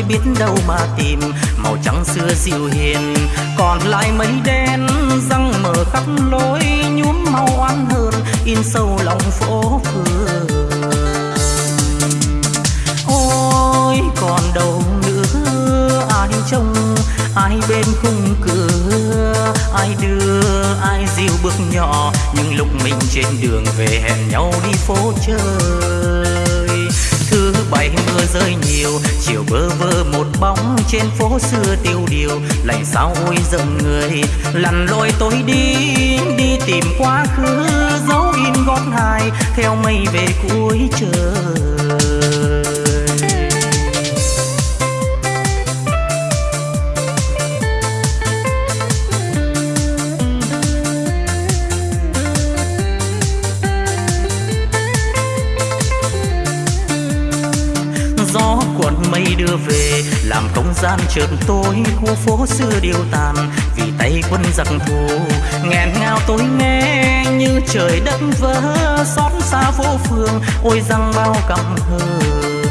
tôi biết đâu mà tìm. Màu trắng xưa dịu hiền, còn lại mấy đen. Răng mở khắp lối, nhuốm màu oán hơn in sâu lòng phố phường. Ôi, còn đâu nữa, ai trông, ai bên khung cửa. Ai đưa, ai dìu bước nhỏ nhưng lúc mình trên đường về hẹn nhau đi phố chơi. Thứ bảy mưa rơi nhiều chiều bơ vơ một bóng trên phố xưa tiêu điều, lạnh sao ôi giận người. Lặn lội tôi đi đi tìm quá khứ, dấu in gót hài theo mây về cuối trời. làm không gian chợt tối khu phố xưa điều tàn. Vì tay quân giặc thù, nghẹn ngào tôi nghe, như trời đất vỡ xót xa vô phương. Ôi răng bao căm hờn,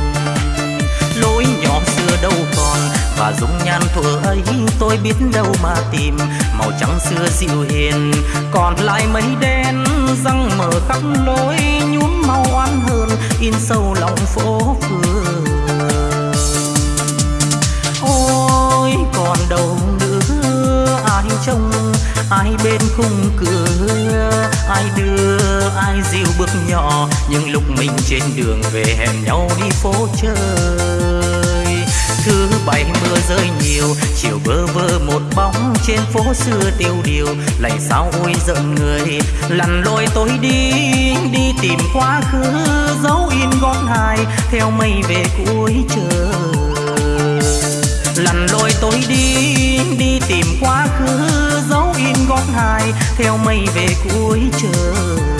lối nhỏ xưa đâu còn. Và dung nhan thuở ấy tôi biết đâu mà tìm. Màu trắng xưa dịu hiền, còn lại mây đen. Răng mở khắp lối nhuốm màu oan hơn in sâu lòng phố phường đâu nữa. Ai trông ai bên khung cửa, ai đưa, ai dìu bước nhỏ. Những lúc mình trên đường về hẹn nhau đi phố chơi. Thứ bảy mưa rơi nhiều, chiều bơ vơ một bóng trên phố xưa tiêu điều. Lạy sao ôi giận người lặn lội tôi đi đi tìm quá khứ dấu in gót hài. Theo mây về cuối trời lặn lội tôi đi đi tìm quá khứ, dấu in gót hài theo mây về cuối trời.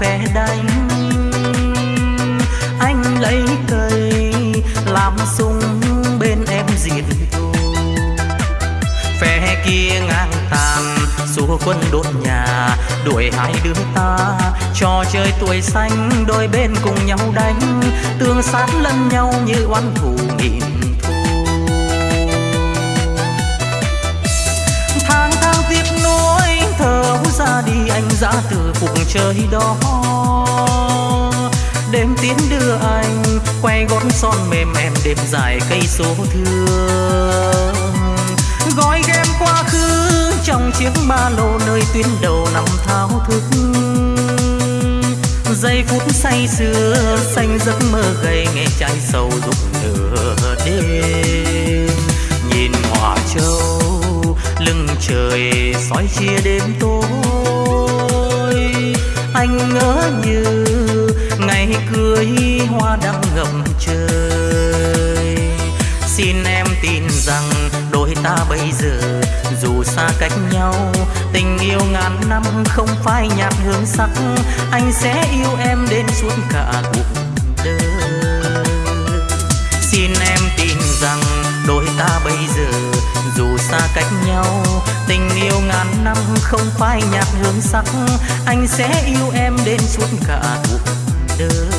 sẽ đánh anh lấy cây làm sung bên em diệt tù. phe kia ngang tàn xua quân đốt nhà, đuổi hai đứa ta. Cho chơi tuổi xanh, đôi bên cùng nhau đánh. Tương sát lẫn nhau như oán thù nghìn đi anh ra từ cuộc trời đó. Đêm tiến đưa anh, quay gót son mềm em đêm dài cây số thương. Gói game quá khứ trong chiếc ba lô nơi tuyến đầu nằm thao thức. Giây phút say sưa, xanh giấc mơ gầy nghe trái sầu rụng nửa đêm. Nhìn hỏa châu lưng trời soi chia đêm tối anh ngỡ như ngày cưới hoa đang ngậm trời. Xin em tin rằng đôi ta bây giờ dù xa cách nhau, tình yêu ngàn năm không phai nhạt hương sắc, anh sẽ yêu em đến suốt cả cuộc đời. Xin em tin rằng đôi ta bây giờ dù xa cách nhau tình yêu ngàn năm không phai nhạt hương sắc. Anh sẽ yêu em đến suốt cả cuộc đời.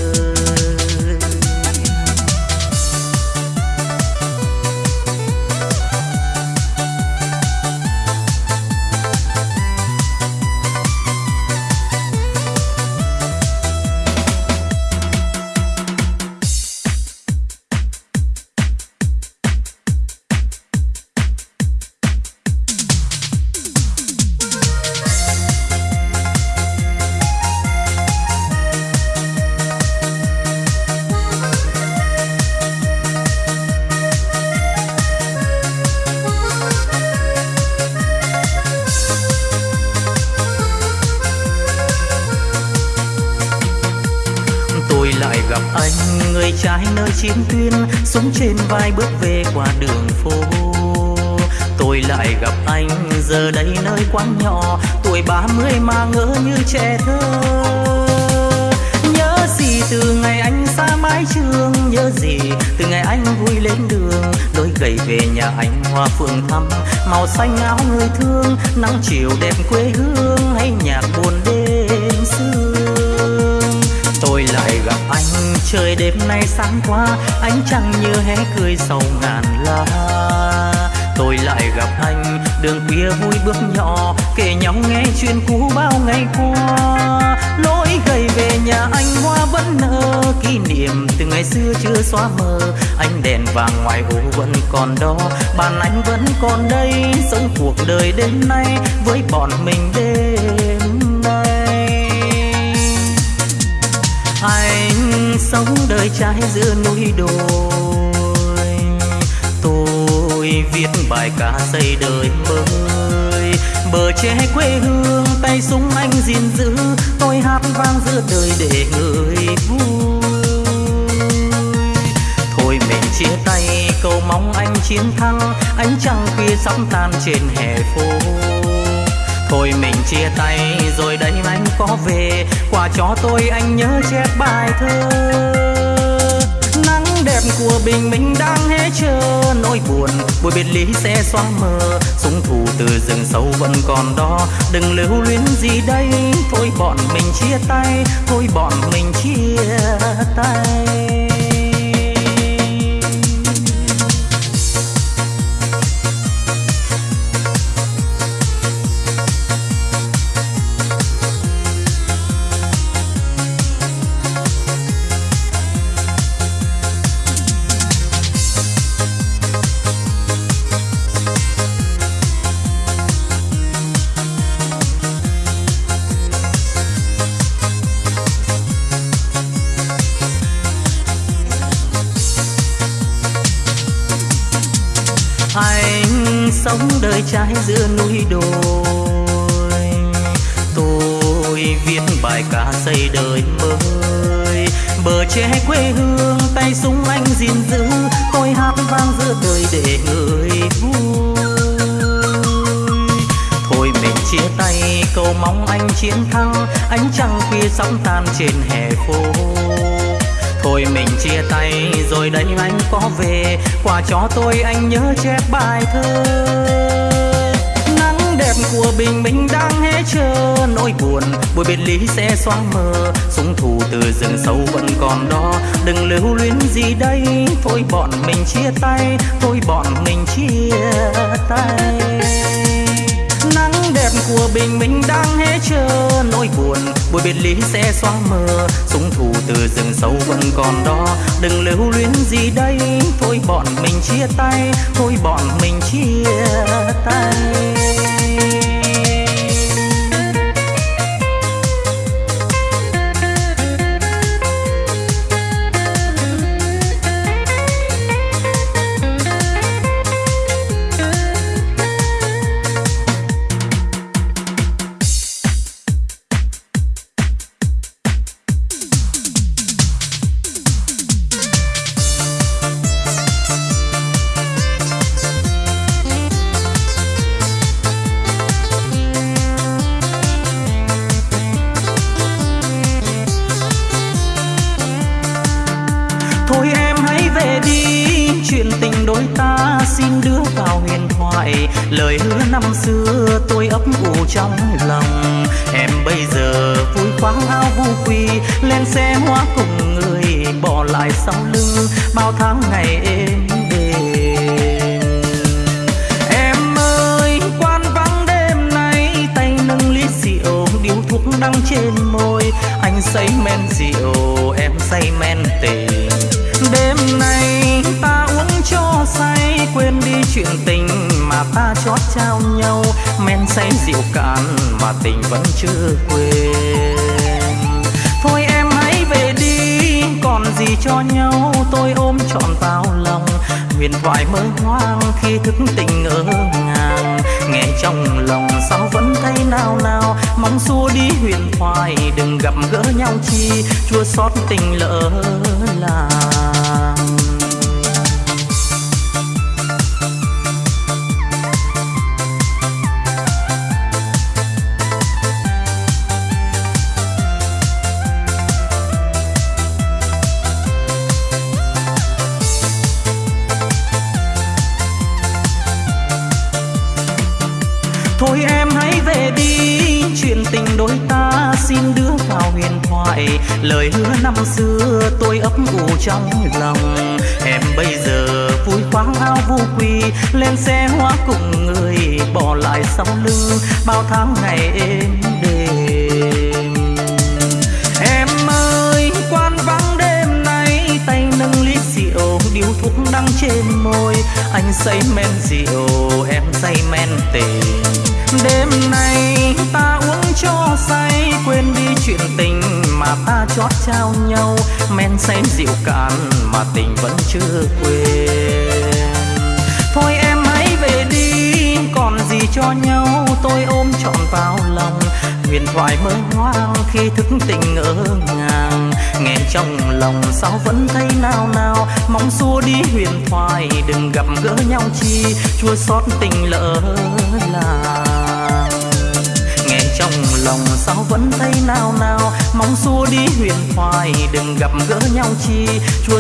Hoa phượng thắm, màu xanh áo người thương, nắng chiều đẹp quê hương hay nhạc buồn đêm xưa tôi lại gặp anh, trời đêm nay sáng qua anh chẳng như hé cười sầu ngàn lá tôi lại gặp anh đường khuya vui bước nhỏ, kể nhau nghe chuyện cũ bao ngày qua. Lối gầy về nhà anh hoa vẫn nở, kỷ niệm từ ngày xưa chưa xóa mờ. Anh đèn vàng ngoài hồ vẫn còn đó, bàn anh vẫn còn đây, sống cuộc đời đến nay với bọn mình đêm nay. Anh sống đời trái giữa núi đồi, tôi vì bài ca xây đời mới. Bờ tre quê hương, tay súng anh gìn giữ. Tôi hát vang giữa đời để người vui. Thôi mình chia tay, cầu mong anh chiến thắng. Ánh trăng khuya sóng tan trên hè phố. Thôi mình chia tay, rồi đây anh có về. Quà cho tôi, anh nhớ chép bài thơ đẹp của bình minh đang hé chờ nỗi buồn, buổi biệt ly sẽ xóa mờ. Súng thù từ rừng sâu vẫn còn đó. Đừng lưu luyến gì đây. Thôi bọn mình chia tay, thôi bọn mình chia tay. Quà cho tôi anh nhớ chép bài thơ. Nắng đẹp của bình minh đang hé chờ nỗi buồn, buổi biệt ly sẽ xóa mờ. Súng thù từ rừng sâu vẫn còn đó, đừng lưu luyến gì đây. Thôi bọn mình chia tay, thôi bọn mình chia tay của bình minh đang hé chờ nỗi buồn, buổi biệt ly sẽ xóa mờ. Súng thù từ rừng sâu vẫn còn đó, đừng lưu luyến gì đây. Thôi bọn mình chia tay, thôi bọn mình chia tay.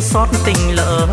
Xót tình lỡ.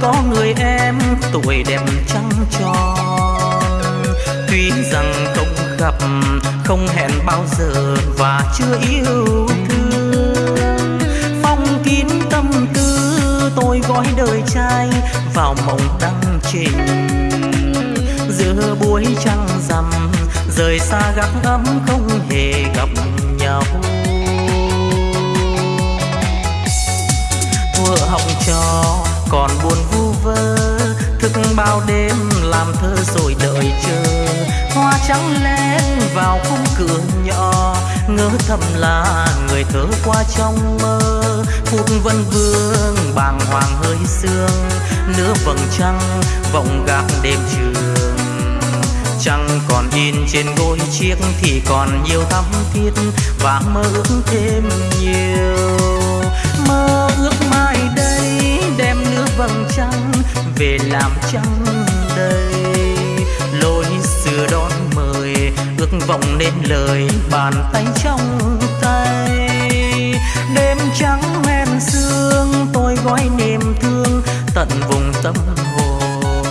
Có người em tuổi đẹp trăng tròn. Tuy rằng không gặp, không hẹn bao giờ và chưa yêu thương. Phong kín tâm tư, tôi gói đời trai vào mộng đăng trình. Giữa buổi trăng rằm, rời xa gác ấm không hề gặp nhau. Thuở học trò còn buồn vu vơ. Thức bao đêm làm thơ rồi đợi chờ. Hoa trắng lên vào khung cửa nhỏ. Ngỡ thầm là người thơ qua trong mơ. Phút vân vương bàng hoàng hơi sương. Nửa vầng trăng vọng gác đêm trường. Trăng còn in trên gối chiếc thì còn nhiều thắm thiết. Và mơ ước thêm nhiều. Mơ vầng trăng về làm trăng đây lối xưa đón mời, ước vọng nên lời bàn tay trong tay. Đêm trắng men sương, tôi gói niềm thương tận vùng tâm hồn.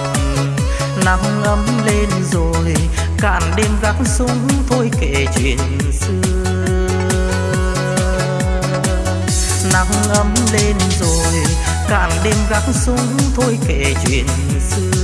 Nắng ấm lên rồi, cạn đêm gác súng thôi kể chuyện xưa. Nắng ấm lên rồi càng đêm gác súng thôi kể chuyện xưa.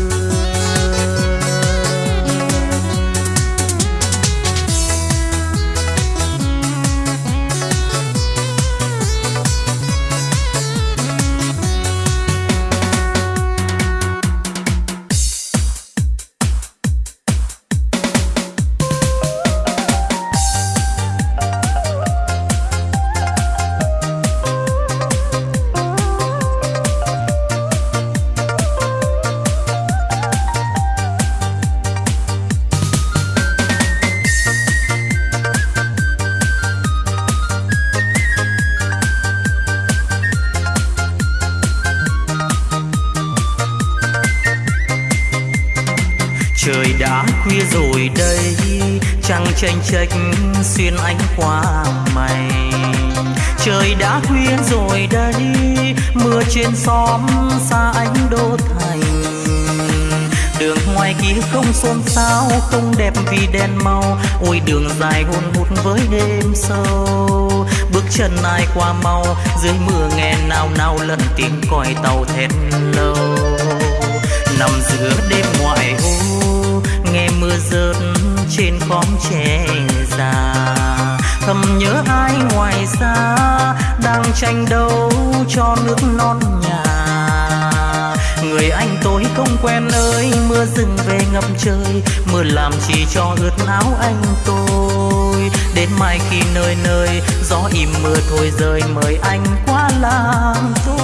Không đẹp vì đèn màu. Ôi, đường dài hôn hút với đêm sâu. Bước chân ai qua mau, dưới mưa nghe nào nào lần tiếng còi tàu thét lâu. Nằm giữa đêm ngoại ô, nghe mưa rớt trên khóm tre già. Thầm nhớ ai ngoài xa, đang tranh đấu cho nước non nhà người anh tôi không quen ơi mưa rừng về ngập trời. Mưa làm chỉ cho ướt áo anh tôi. Đến mai khi nơi nơi gió im mưa thôi rơi mời anh qua làm tôi.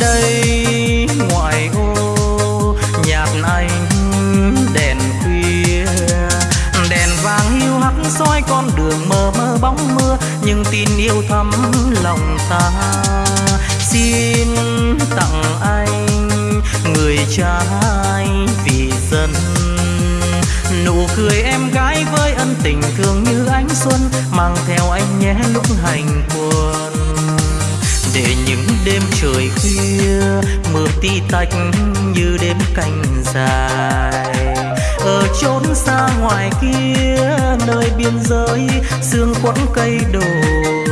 Đây ngoài ô, nhạc anh đèn khuya. Đèn vàng yêu hắt soi con đường mờ mơ bóng mưa. Nhưng tin yêu thắm lòng ta xin tặng anh người trai vì dân. Nụ cười em gái với ân tình thương như ánh xuân mang theo anh nhé lúc hành quân. Để những đêm trời khuya, mưa tí tách như đêm canh dài. Ở chốn xa ngoài kia, nơi biên giới, sương quấn cây đồi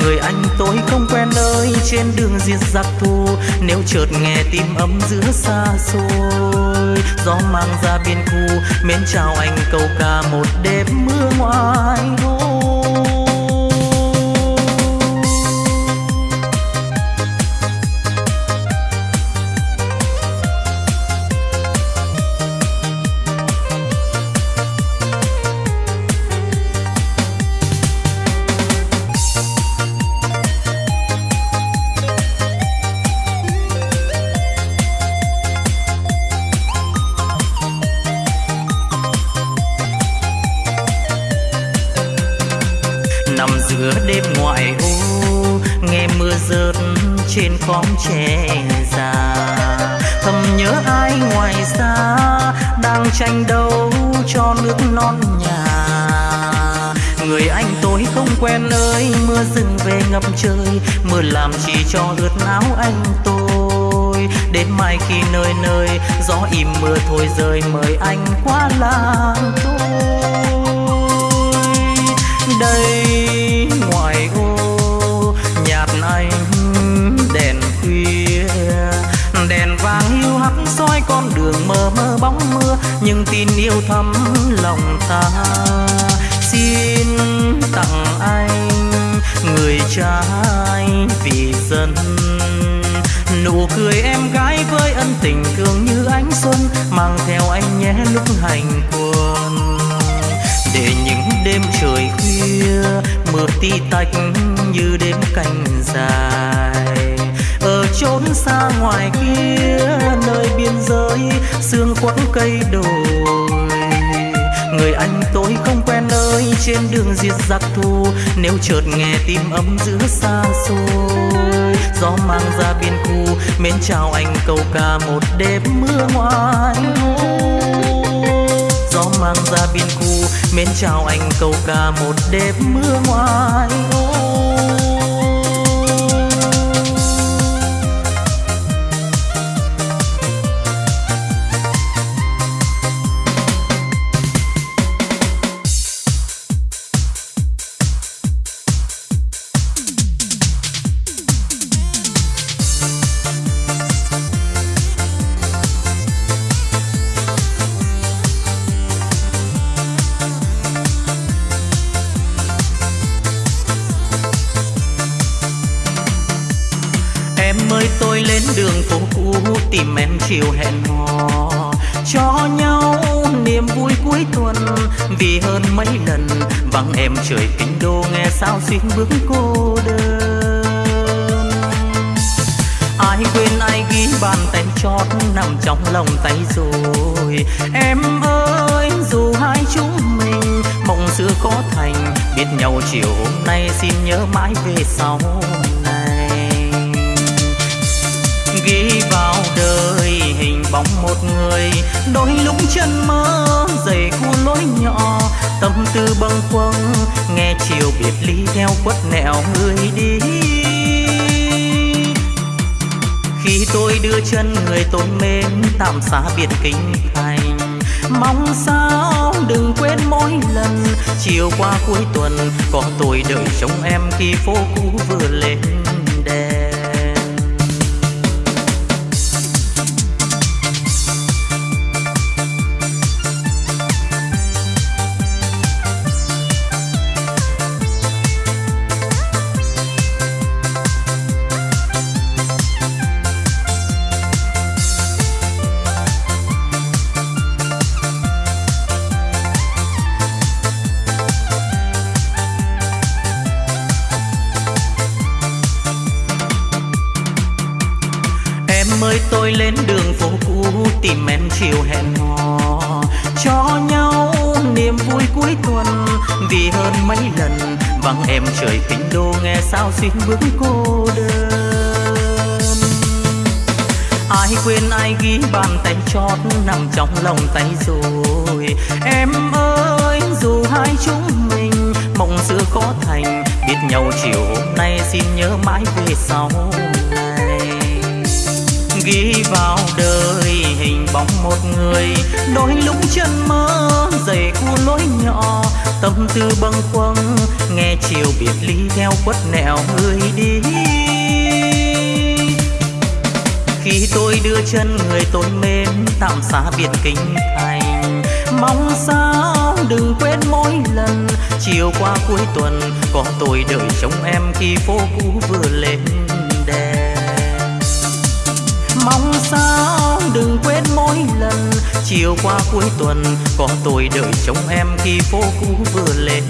người anh tôi không quen nơi trên đường diệt giặc thù. Nếu chợt nghe tim ấm giữa xa xôi, gió mang ra biên khu, mến chào anh câu ca một đêm mưa ngoài thôi khóm che già. Thầm nhớ ai ngoài xa đang tranh đấu cho nước non nhà. Người anh tôi không quen ơi, mưa rừng về ngập trời. Mưa làm chỉ cho ướt áo anh tôi. Đến mai khi nơi nơi, gió im mưa thôi rơi mời anh qua làng tôi. Đây con đường mơ mơ bóng mưa, nhưng tin yêu thắm lòng ta. Xin tặng anh người trai vì dân. Nụ cười em gái với ân tình thương như ánh xuân, mang theo anh nhé lúc hành quân. Để những đêm trời khuya, mưa ti tách như đêm canh dài trốn chốn xa ngoài kia, nơi biên giới sương quẫn cây đồi. Người anh tôi không quen nơi trên đường diệt giặc thù, nếu chợt nghe tim ấm giữa xa xôi. Gió mang ra biên khu, mến chào anh câu ca một đêm mưa ngoài gió mang ra biên khu, mến chào anh câu ca một đêm mưa ngoài ô xin bước cô đơn. Ai quên, ai ghi bàn tay chót nằm trong lòng tay rồi. Em ơi, dù hai chúng mình mộng xưa có thành, biết nhau chiều hôm nay xin nhớ mãi về sau ghi vào đời hình bóng một người, đôi lúc chân mơ khu lối nhỏ, tâm tư bâng khuâng, nghe chiều biệt ly theo quất nẻo người đi. Khi tôi đưa chân người tôi mến tạm xa biệt kinh thành. Mong sao đừng quên mỗi lần, chiều qua cuối tuần, có tôi đợi trông em khi phố cũ vừa lên. Nhớ mãi về sau này. Ghi vào đời hình bóng một người, đôi lúc chân mơ dày khu lối nhỏ. Tâm tư bâng khuâng, nghe chiều biệt ly theo quất nẻo người đi. Khi tôi đưa chân người tôi mến, tạm xa biệt kinh thành. Mong sao đừng quên mỗi lần. Chiều qua cuối tuần, có tôi đợi trông em khi phố cũ vừa lên mong sao đừng quên mỗi lần. Chiều qua cuối tuần, có tôi đợi trông em khi phố cũ vừa lên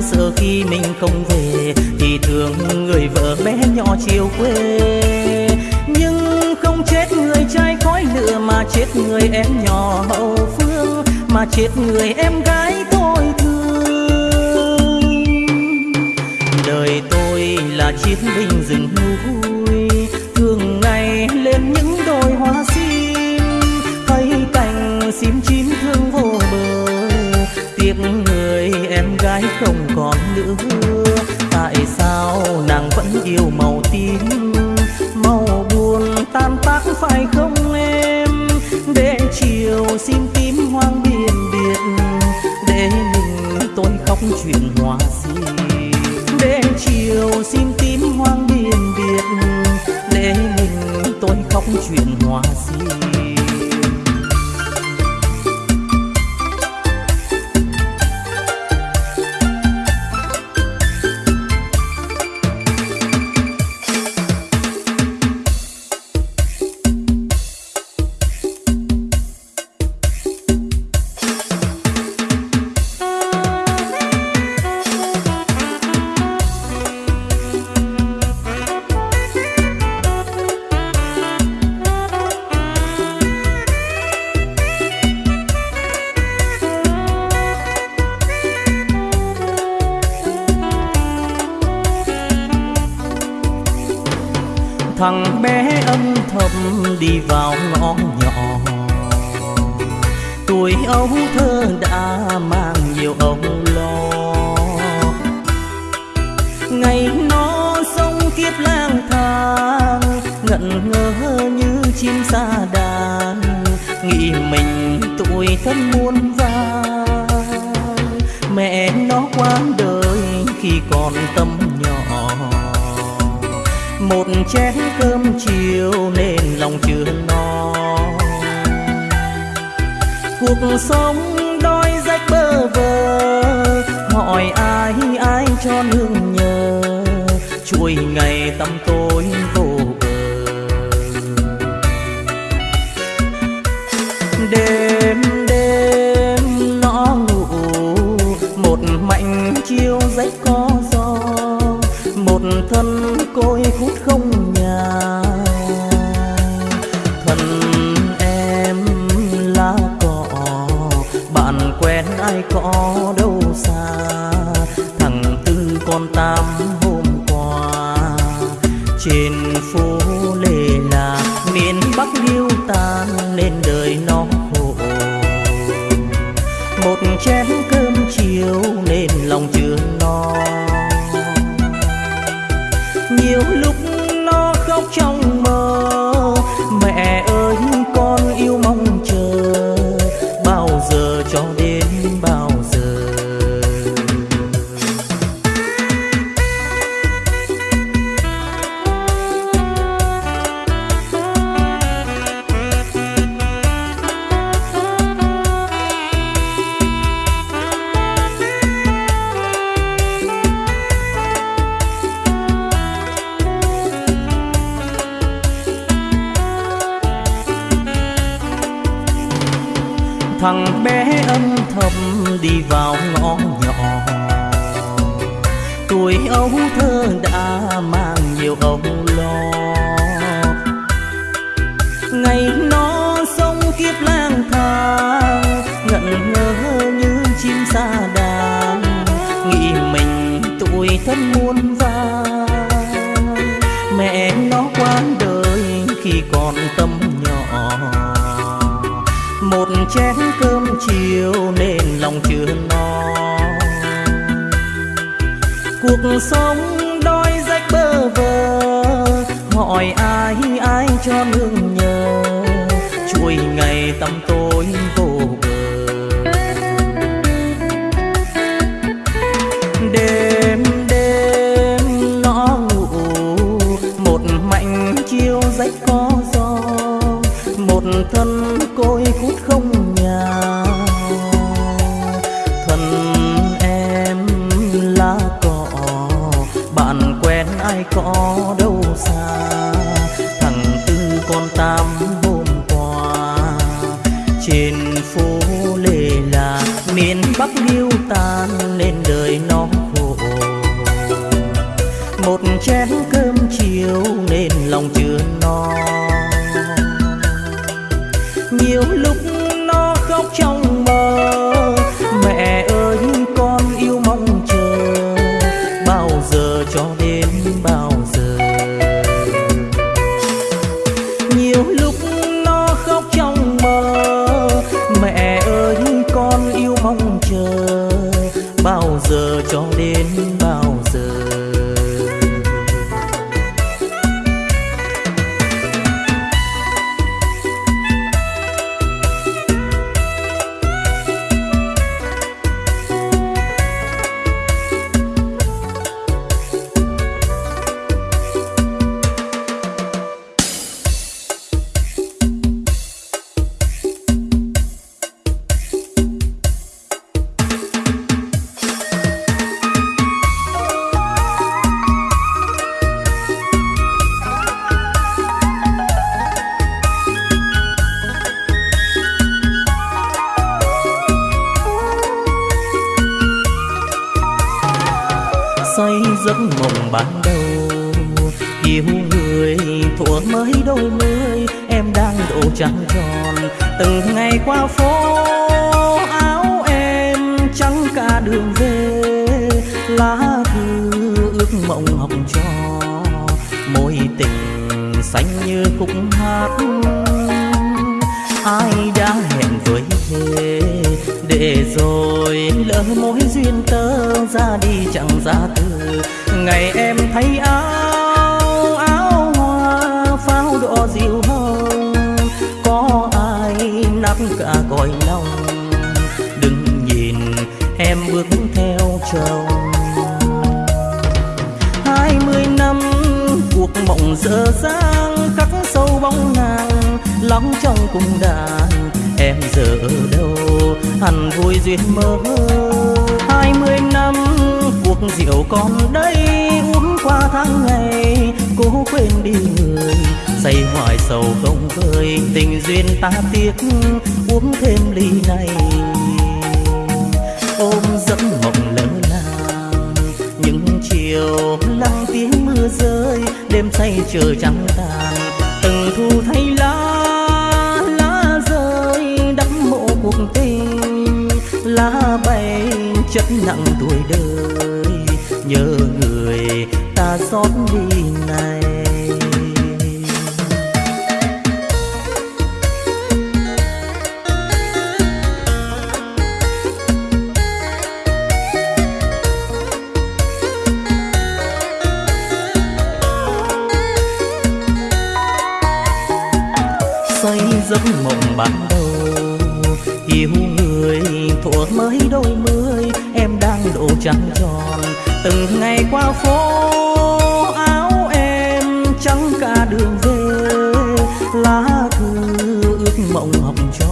sợ khi mình không về thì thương người vợ bé nhỏ chiều quê. Nhưng không chết người trai khói lửa mà chết người em nhỏ hậu phương, mà chết người em gái tôi thương. Đời tôi là chiến binh rừng núi, thường ngày lên những đồi hoa sim. Thấy cành sim chín thương vô bờ, tiếc người em gái không còn nữa. Tại sao nàng vẫn yêu màu tím? Màu buồn tan tác phải không em? Để chiều xin tím hoang biển biệt. Để mình tôi khóc chuyện hòa gì để chiều xin tím hoang biển biệt. Để mình tôi khóc chuyện hòa gì nhiều lúc nó khóc trong ban đầu yêu người thuở mới đôi mươi em đang độ trăng tròn. Từng ngày qua phố, áo em trắng cả đường về. Lá thư ước mộng học trò môi tình xanh như khúc hát. Ai đã hẹn với thế? Để rồi lỡ mối duyên tơ ra đi chẳng ra từ ngày em thấy áo áo hoa pháo đỏ dịu hồng có ai nắp cả cõi lòng đừng nhìn em bước theo chồng. Hai mươi năm cuộc mộng dở dang, khắc sâu bóng nàng lòng trong cung đàn. Em giờ ở đâu, hẳn vui duyên mơ. Hai mươi năm rượu còn đây uống qua tháng ngày, cố quên đi người. Say hoài sầu không vơi, tình duyên ta tiếc, uống thêm ly này. Ôm giấc mộng lỡ làng, những chiều lắng tiếng mưa rơi, đêm say chờ trắng tàn. Từng thu thay lá lá rơi, đắm mộ cuộc tình. Lá bay chất nặng tuổi đời nhớ người ta xót đi này. Say giấc mộng ban đầu, yêu người thuở mới đôi mươi, em đang độ trắng tròn từng ngày qua phố áo em trắng cả đường về. Lá thư ước mộng hồng cho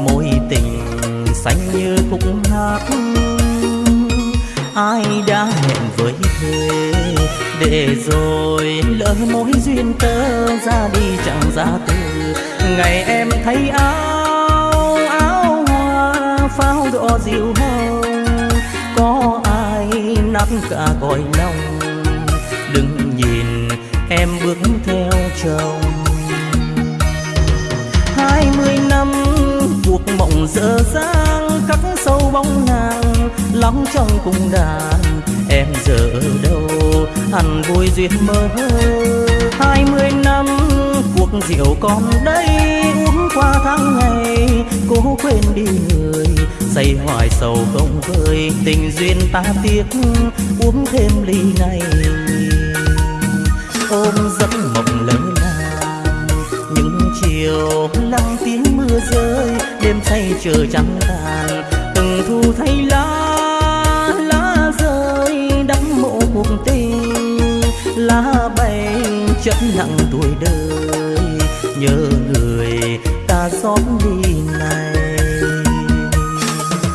mối tình xanh như khúc hát. Ai đã hẹn với thế để rồi lỡ mối duyên tơ ra đi chẳng ra từ. Ngày em thấy áo áo hoa pháo đỏ dịu hồng nắp cả cõi lòng. Đừng nhìn em bước theo chồng. Hai mươi năm cuộc mộng dở dang khắc sâu bóng nàng lắng trong cung đàn em giờ ở đâu? Hẳn vui duyên mơ hai mươi năm cuộc rượu còn đây qua tháng ngày, cố quên đi người. Say hoài sầu không vơi tình duyên ta tiếc. Uống thêm ly này. Ôm giấc mộng lỡ làng. Những chiều lắng tiếng mưa rơi, đêm say chờ trắng tàn. Từng thu thay lá lá rơi, đắm mộ cuộc tình. Lá bay chất nặng tuổi đời. Nhớ người ta đi này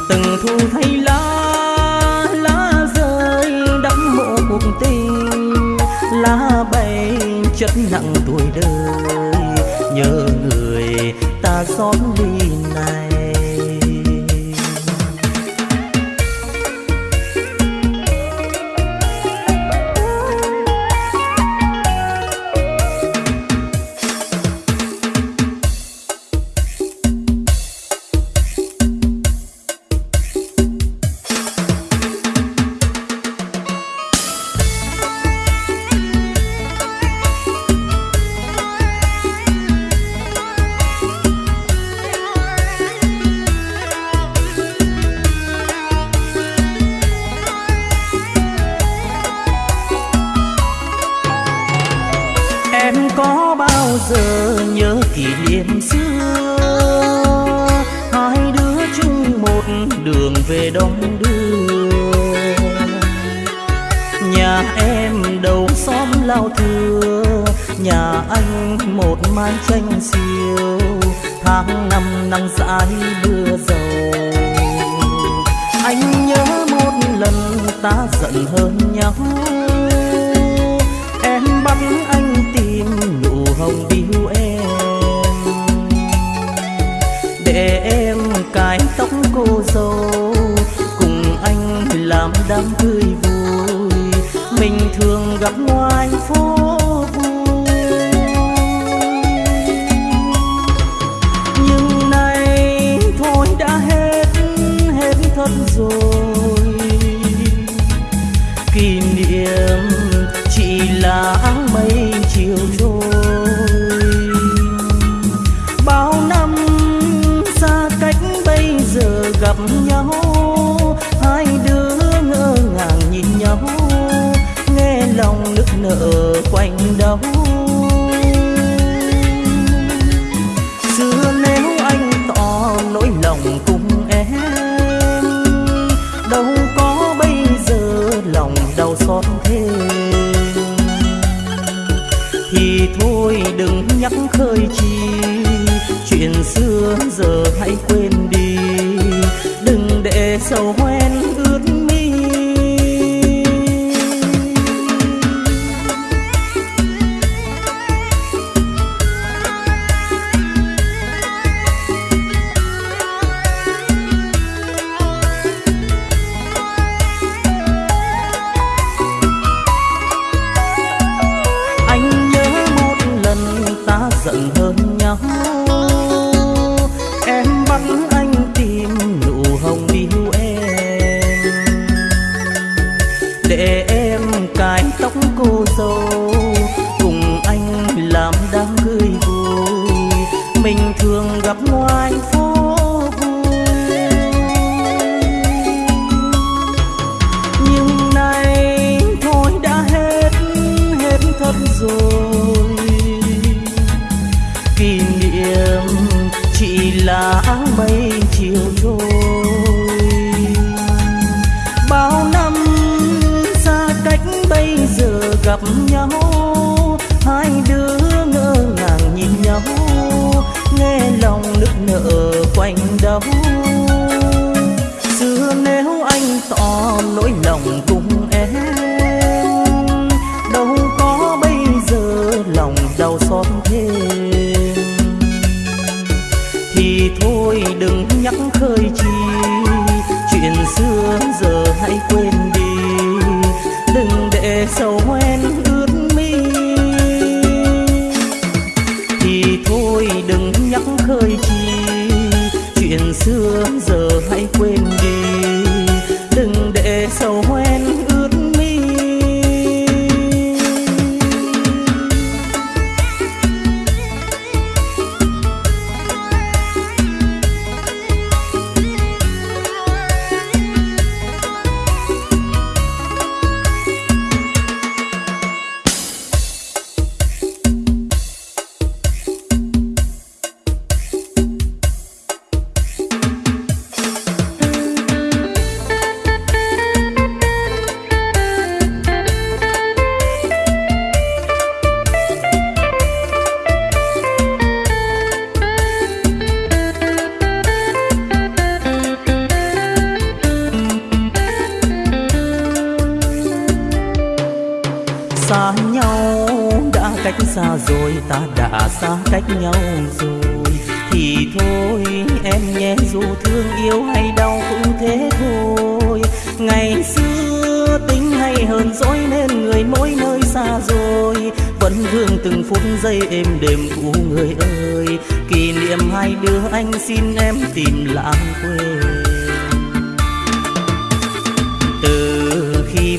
từng thu thay lá lá rơi đắm mộ cuộc tình. Lá bay chất nặng tuổi đời, nhớ người ta xóm đi này giờ hãy quên đi. Đừng để sầu hoen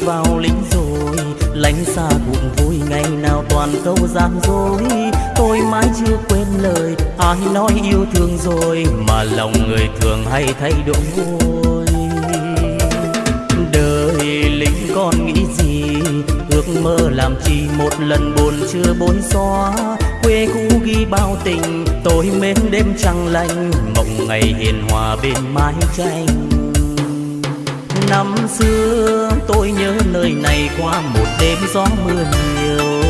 vào lính rồi, lánh xa buồn vui ngày nào toàn câu gian dối. Tôi mãi chưa quên lời ai nói yêu thương rồi, mà lòng người thường hay thay đổi đời lính con nghĩ gì? Ước mơ làm chi một lần buồn chưa bối xóa. Quê cũ ghi bao tình, tôi mến đêm trăng lạnh mộng ngày hiền hòa bên mái tranh. Năm xưa tôi nhớ nơi này qua một đêm gió mưa nhiều.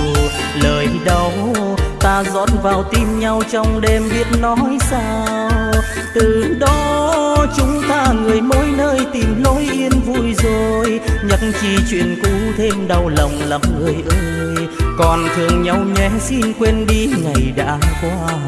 Lời đau ta rót vào tim nhau trong đêm biết nói sao. Từ đó chúng ta người mỗi nơi tìm lối yên vui rồi. Nhắc chi chuyện cũ thêm đau lòng lắm người ơi. Còn thương nhau nhé, xin quên đi ngày đã qua.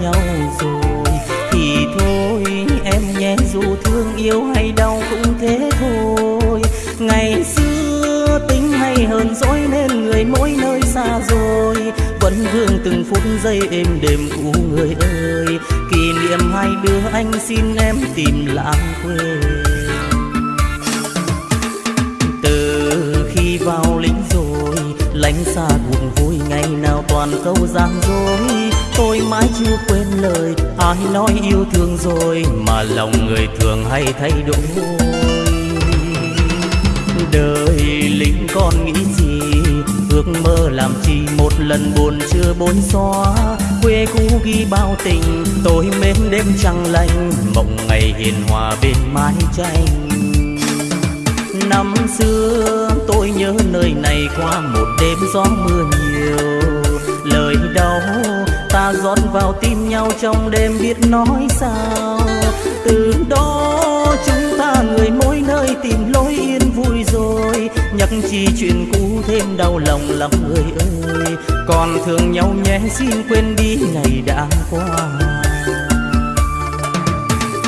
Nhau rồi. Thì thôi, em nhé, dù thương yêu hay đau cũng thế thôi. Ngày xưa tính hay hơn dỗi nên người mỗi nơi xa rồi. Vẫn vương từng phút giây êm đềm u người ơi. Kỷ niệm hai đứa anh xin em tìm lãng quên từ khi vào lính rồi, lánh xa nào toàn câu gian dối. Tôi mãi chưa quên lời ai nói yêu thương rồi, mà lòng người thường hay thay đổi. Đời lính con nghĩ gì? Ước mơ làm chi một lần buồn chưa bốn xóa. Quê cũ ghi bao tình, tôi mến đêm trăng lạnh mộng ngày hiền hòa bên mái tranh. Năm xưa, tôi nhớ nơi này qua một đêm gió mưa nhiều lời đau ta rót vào tim nhau trong đêm biết nói sao. Từ đó chúng ta người mỗi nơi tìm lối yên vui rồi. Nhắc chi chuyện cũ thêm đau lòng lắm người ơi. Còn thương nhau nhé, xin quên đi ngày đã qua.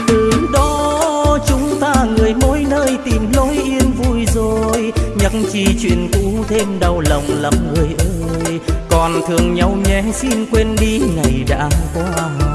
Từ đó chúng ta người mỗi nơi tìm lối yên vui rồi. Nhắc chi chuyện cũ thêm đau lòng lắm người ơi còn thương nhau nhé xin quên đi ngày đã qua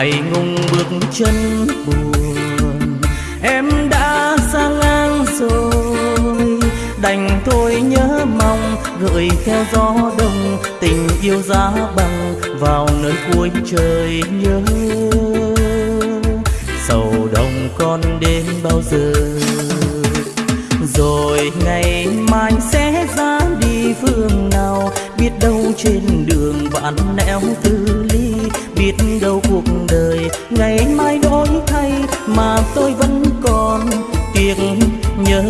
ngại ngùng bước chân buồn. Em đã xa ngang rồi. Đành thôi nhớ mong, gợi theo gió đông, tình yêu giá bằng vào nơi cuối trời nhớ. Sầu đồng con đến bao giờ? Rồi ngày mai sẽ ra đi phương nào? Biết đâu trên đường bạn nẻo thương đâu cuộc đời ngày mai đổi thay mà tôi vẫn còn tiếc nhớ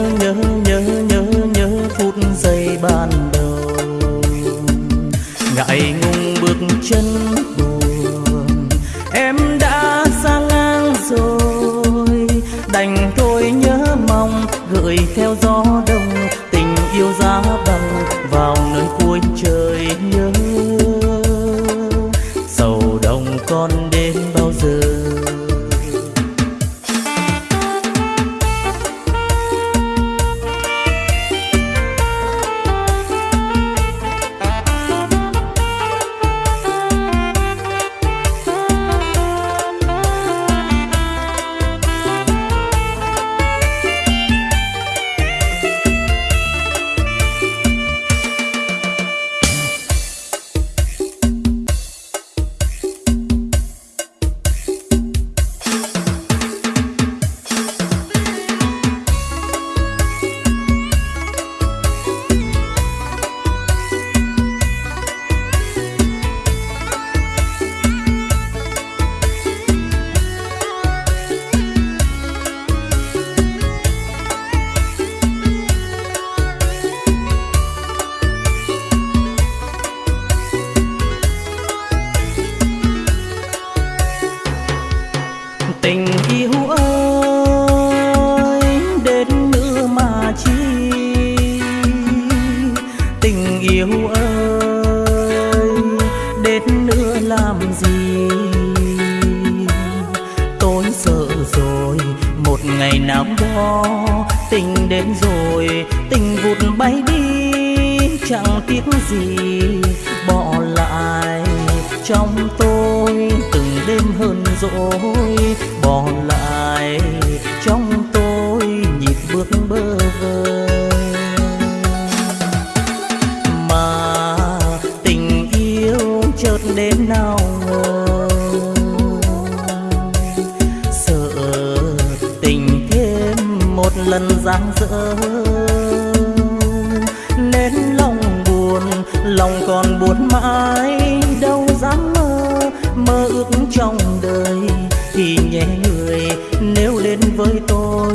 thì nhé người nếu đến với tôi.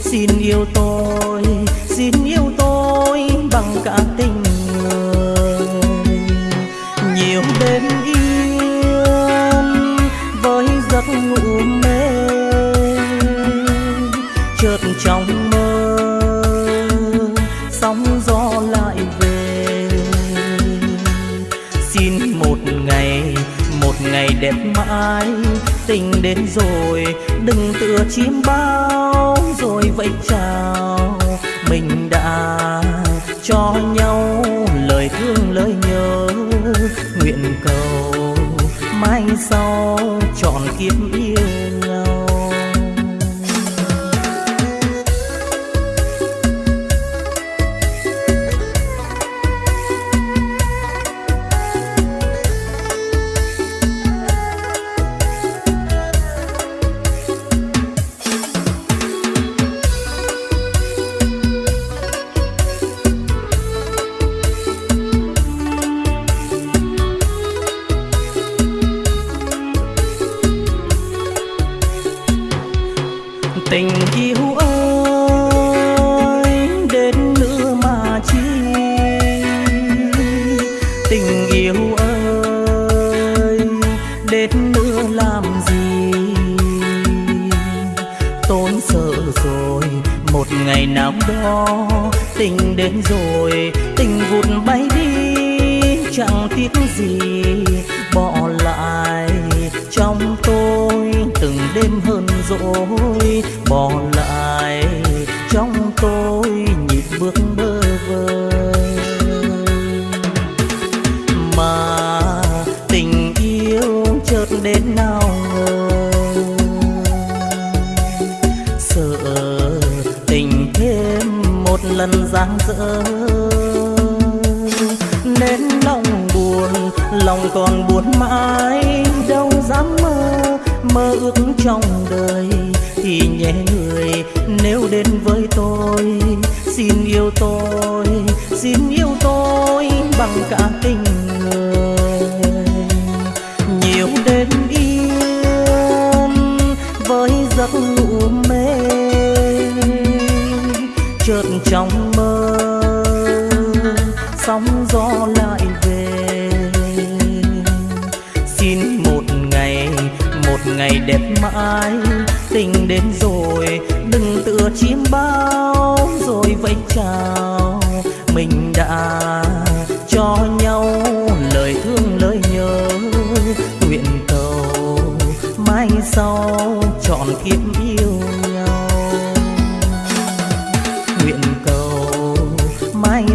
Xin yêu tôi, xin yêu tôi bằng cả tình người. Nhiều đêm yên với giấc ngủ mê, chợt trong mơ sóng gió lại về. Xin một ngày một ngày đẹp mãi tình đến rồi, đừng tựa chim bao. Rồi vẫy chào, mình đã cho nhau lời thương, lời nhớ. Nguyện cầu mai sau tròn kiếp ý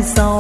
são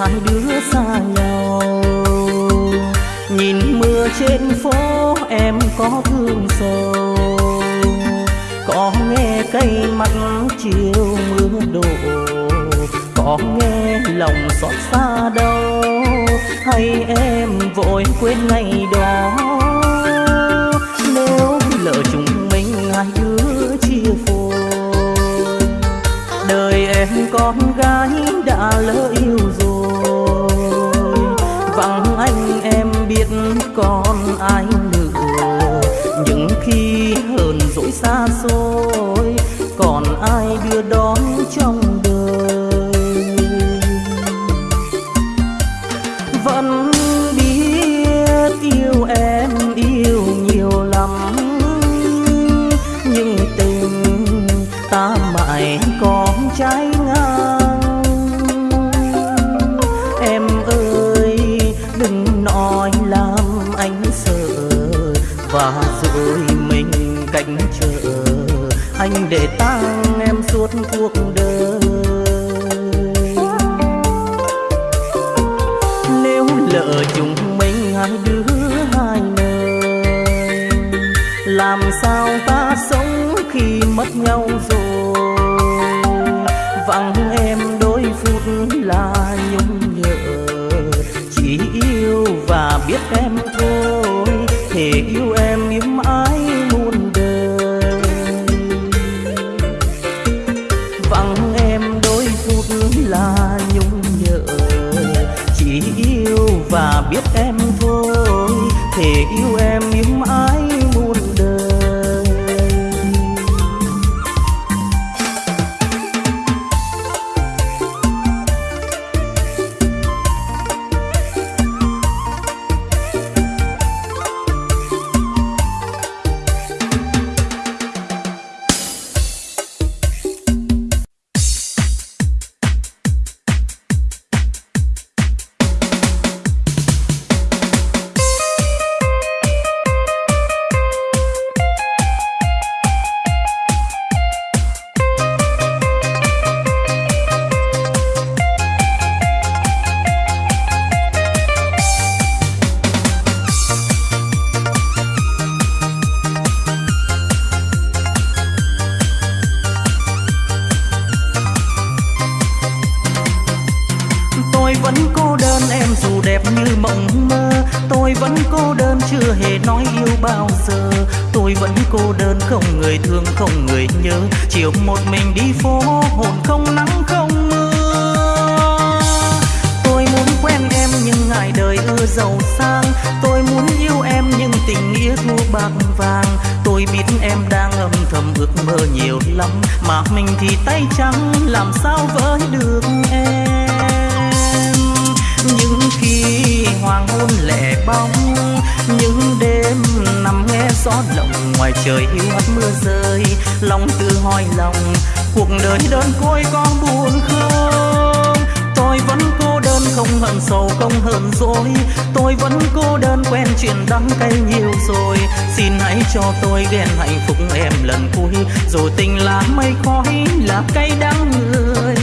hai đứa xa nhau. Nhìn mưa trên phố, em có thương sầu Có nghe cây mắt chiều mưa đổ. Có nghe lòng xót xa đâu Hay em vội quên ngày đó? Nếu lỡ chúng mình hai đứa chia phôi. Đời em con gái đã lỡ con cuộc người nhớ. Chiều một mình đi phố, hồn không nắng không mưa. Tôi muốn quen em nhưng ngại đời ưa giàu sang. Tôi muốn yêu em nhưng tình nghĩa thu bạc vàng. Tôi biết em đang âm thầm ước mơ nhiều lắm. Mà mình thì tay trắng, làm sao với được em? Hoàng hôn lẻ bóng. Những đêm nằm nghe gió lộng, ngoài trời hiu hắt mưa rơi. Lòng tự hỏi lòng, cuộc đời đơn côi con buồn không? Tôi vẫn cô đơn không hận sầu, không hờn dỗi tôi vẫn cô đơn quen chuyện đắng cay nhiều rồi. Xin hãy cho tôi ghen hạnh phúc em lần cuối. Rồi tình là mây khói, là cay đắng người.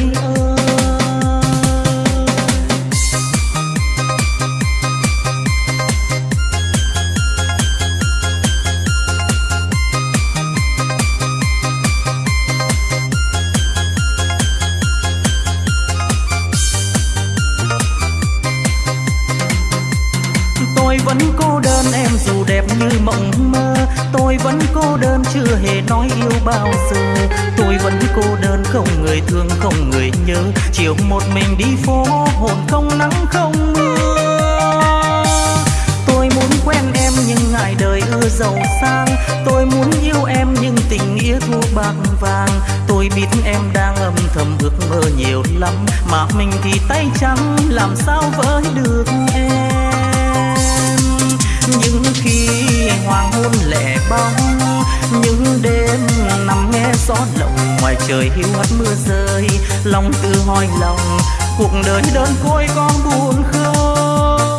Bao giờ. Tôi vẫn cô đơn, không người thương, không người nhớ. Chiều một mình đi phố, hồn không nắng, không mưa. Tôi muốn quen em, nhưng ngại đời ưa giàu sang. Tôi muốn yêu em, nhưng tình nghĩa thua bạc vàng. Tôi biết em đang âm thầm ước mơ nhiều lắm. Mà mình thì tay trắng, làm sao với được em? Những khi hoàng hôn lẻ bóng, những đêm nằm nghe gió lộng, ngoài trời hiu hắt mưa rơi, lòng tự hỏi lòng, cuộc đời đơn côi con buồn không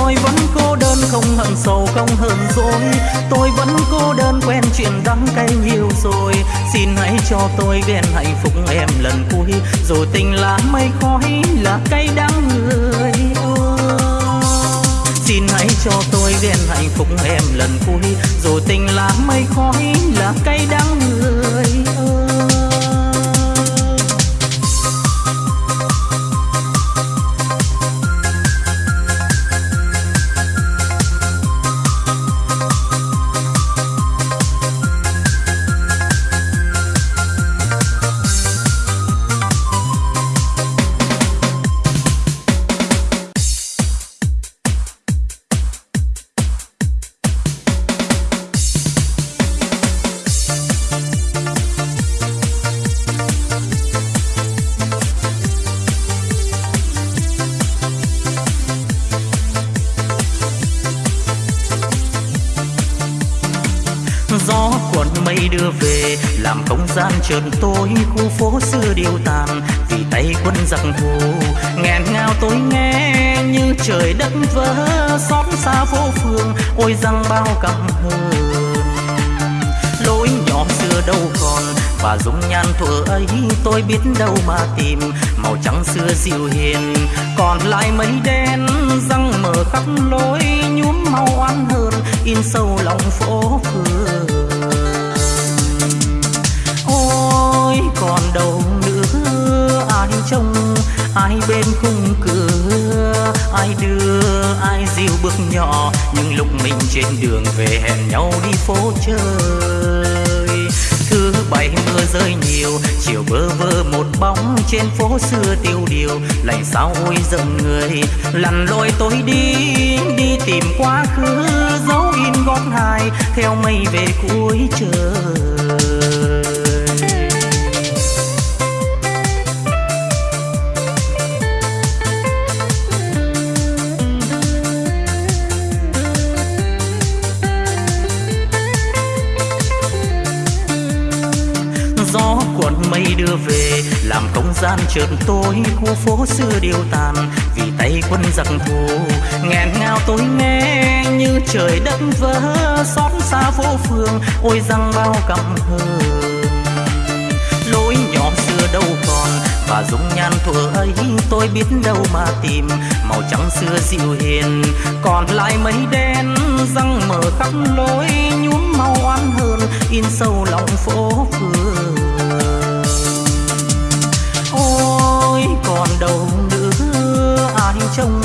tôi vẫn cô đơn không hận sầu, không hờn dỗi. Tôi vẫn cô đơn quen chuyện đắng cay nhiều rồi. Xin hãy cho tôi ghen hạnh phúc em lần cuối. Rồi tình là mây khói, là cay đắng người hãy cho tôi ghen hạnh phúc em lần cuối. Rồi tình là mây khói, là cay đắng người. Chợt tối khu phố xưa điều tàn, vì tay quân giặc thù. Nghẹn ngào tôi nghe như trời đất vỡ, xót xa phố phường ôi răng bao căm hờn lối nhỏ xưa đâu còn và dung nhan thuở ấy, tôi biết đâu mà tìm. Màu trắng xưa dịu hiền, còn lại mấy đen, răng mở khắp lối, nhuốm màu oan hơn, in sâu lòng phố phường. Còn đâu nữa. Ai trông, ai bên khung cửa. Ai đưa, ai dìu bước nhỏ. Nhưng lúc mình trên đường về hẹn nhau đi phố chơi. Thứ bảy mưa rơi nhiều, chiều bơ vơ một bóng trên phố xưa tiêu điều. Lạnh sao ôi giận người lặn lội tôi đi. Đi tìm quá khứ, dấu in gót hai theo mây về cuối trời. Đưa về. Làm không gian chợt tối khu phố xưa điêu tàn, vì tay quân giặc thù. Nghẹn ngào tôi nghe như trời đất vỡ, xót xa phố phường ôi răng bao căm hờn. Lối nhỏ xưa đâu còn, và dung nhan thuở ấy tôi biết đâu mà tìm. Màu trắng xưa dịu hiền, còn lại mây đen, răng mở khắp lối nhuốm màu oan hơn in sâu lòng phố phường. Còn đâu nữa. Ai trông,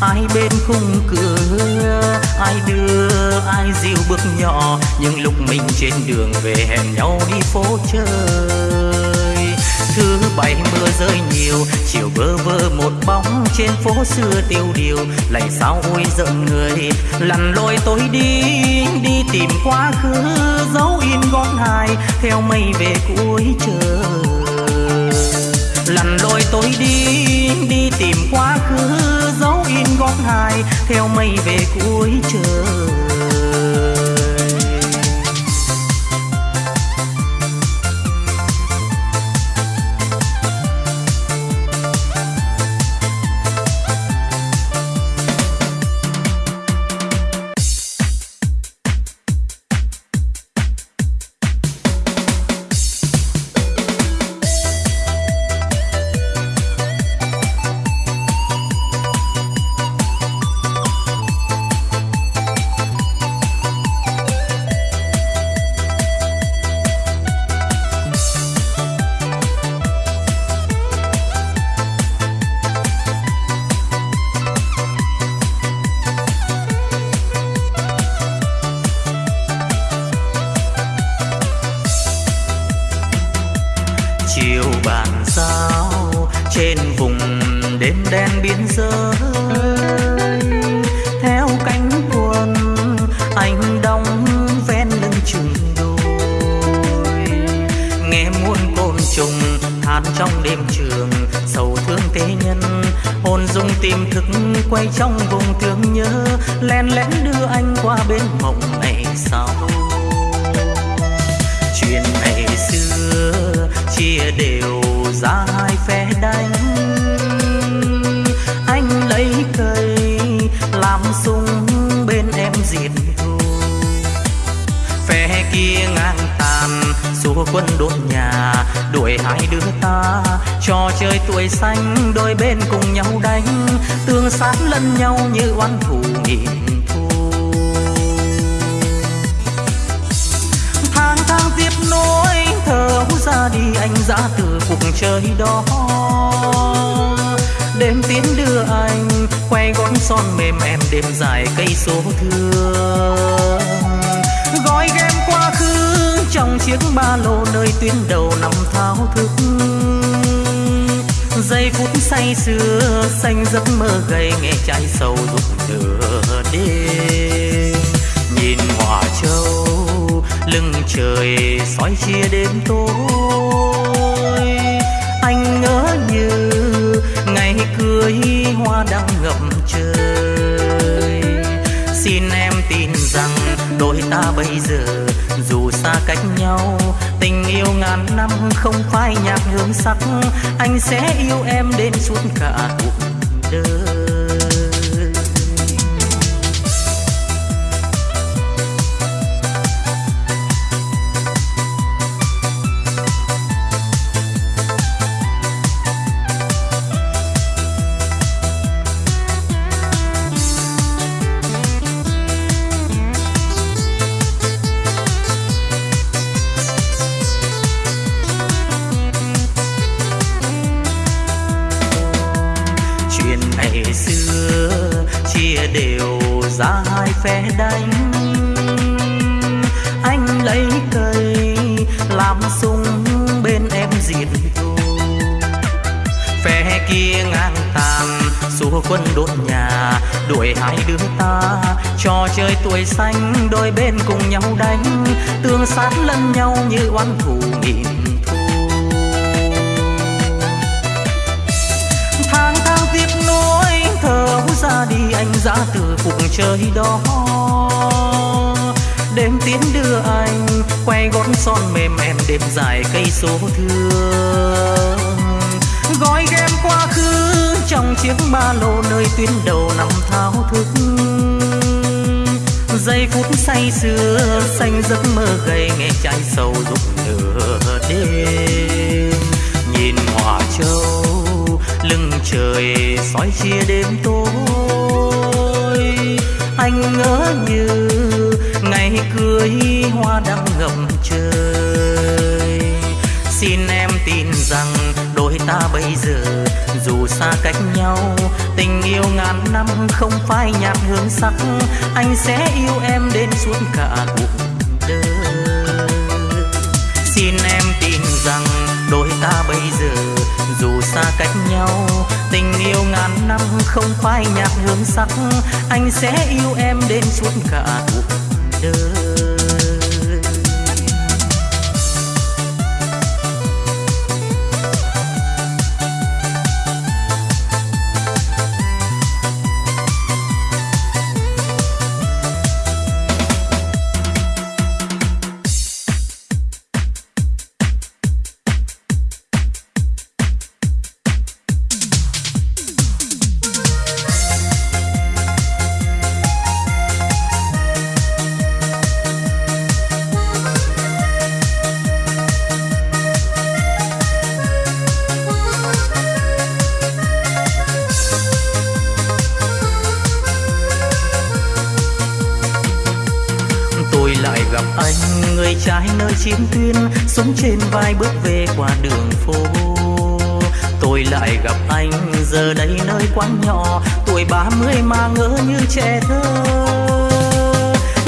ai bên khung cửa. Ai đưa, ai dìu bước nhỏ. Nhưng lúc mình trên đường về hẹn nhau đi phố chơi. Thứ bảy mưa rơi nhiều, chiều bơ vơ một bóng trên phố xưa tiêu điều. Lại sao ôi giận người lặn lội tôi đi đi tìm quá khứ dấu in gót hài theo mây về cuối trời lặn lội tôi đi đi tìm quá khứ, dấu in gót hài theo mây về cuối trời. hai đứa ta trò chơi tuổi xanh, đôi bên cùng nhau đánh, tương sát lẫn nhau như oán thù nghìn thu. Tháng tháng tiếp nối thơ ra đi anh ra từ cuộc chơi đó. Đêm tiến đưa anh quay gói son mềm em đêm dài cây số thương. Gói game qua trong chiếc ba lô nơi tuyến đầu nằm thao thức. Giây phút say sưa, xanh giấc mơ gầy, nghe trái sầu rụng nửa đêm. Nhìn hòa châu, lưng trời soi chia đêm tối. Anh ngỡ như ngày cưới hoa đang ngập trời. Xin em tin rằng đôi ta bây giờ theo ngàn năm không phai nhạc hương sắc. Anh sẽ yêu em đến suốt cả cuộc đời. phe đánh. Anh lấy cây làm sung bên em diệt thù phe kia ngang tàn xua quân đốt nhà, đuổi hai đứa ta. Trò chơi tuổi xanh, đôi bên cùng nhau đánh. Tương sát lẫn nhau như oán thù nghìn cuộc chơi đó. Đêm tiến đưa anh, quay gót son mềm em đêm dài cây số thương. Gói game quá khứ trong chiếc ba lô nơi tuyến đầu nằm thao thức. Giây phút say sưa, xanh giấc mơ gầy nghe trái sầu rụng nửa đêm. Nhìn hỏa châu, lưng trời soi chia đêm tối anh ngỡ như ngày cưới hoa đang ngập trời. Xin em tin rằng đôi ta bây giờ dù xa cách nhau, tình yêu ngàn năm không phai nhạt hương sắc, anh sẽ yêu em đến suốt cả cuộc đời. Xin em tin rằng đôi ta bây giờ dù xa cách nhau, tình yêu ngàn năm không phai nhạt hương sắc. Anh sẽ yêu em đến suốt cả cuộc đời. Trên vai bước về qua đường phố. Tôi lại gặp anh, giờ đây nơi quán nhỏ, tuổi ba mươi mà ngỡ như trẻ thơ.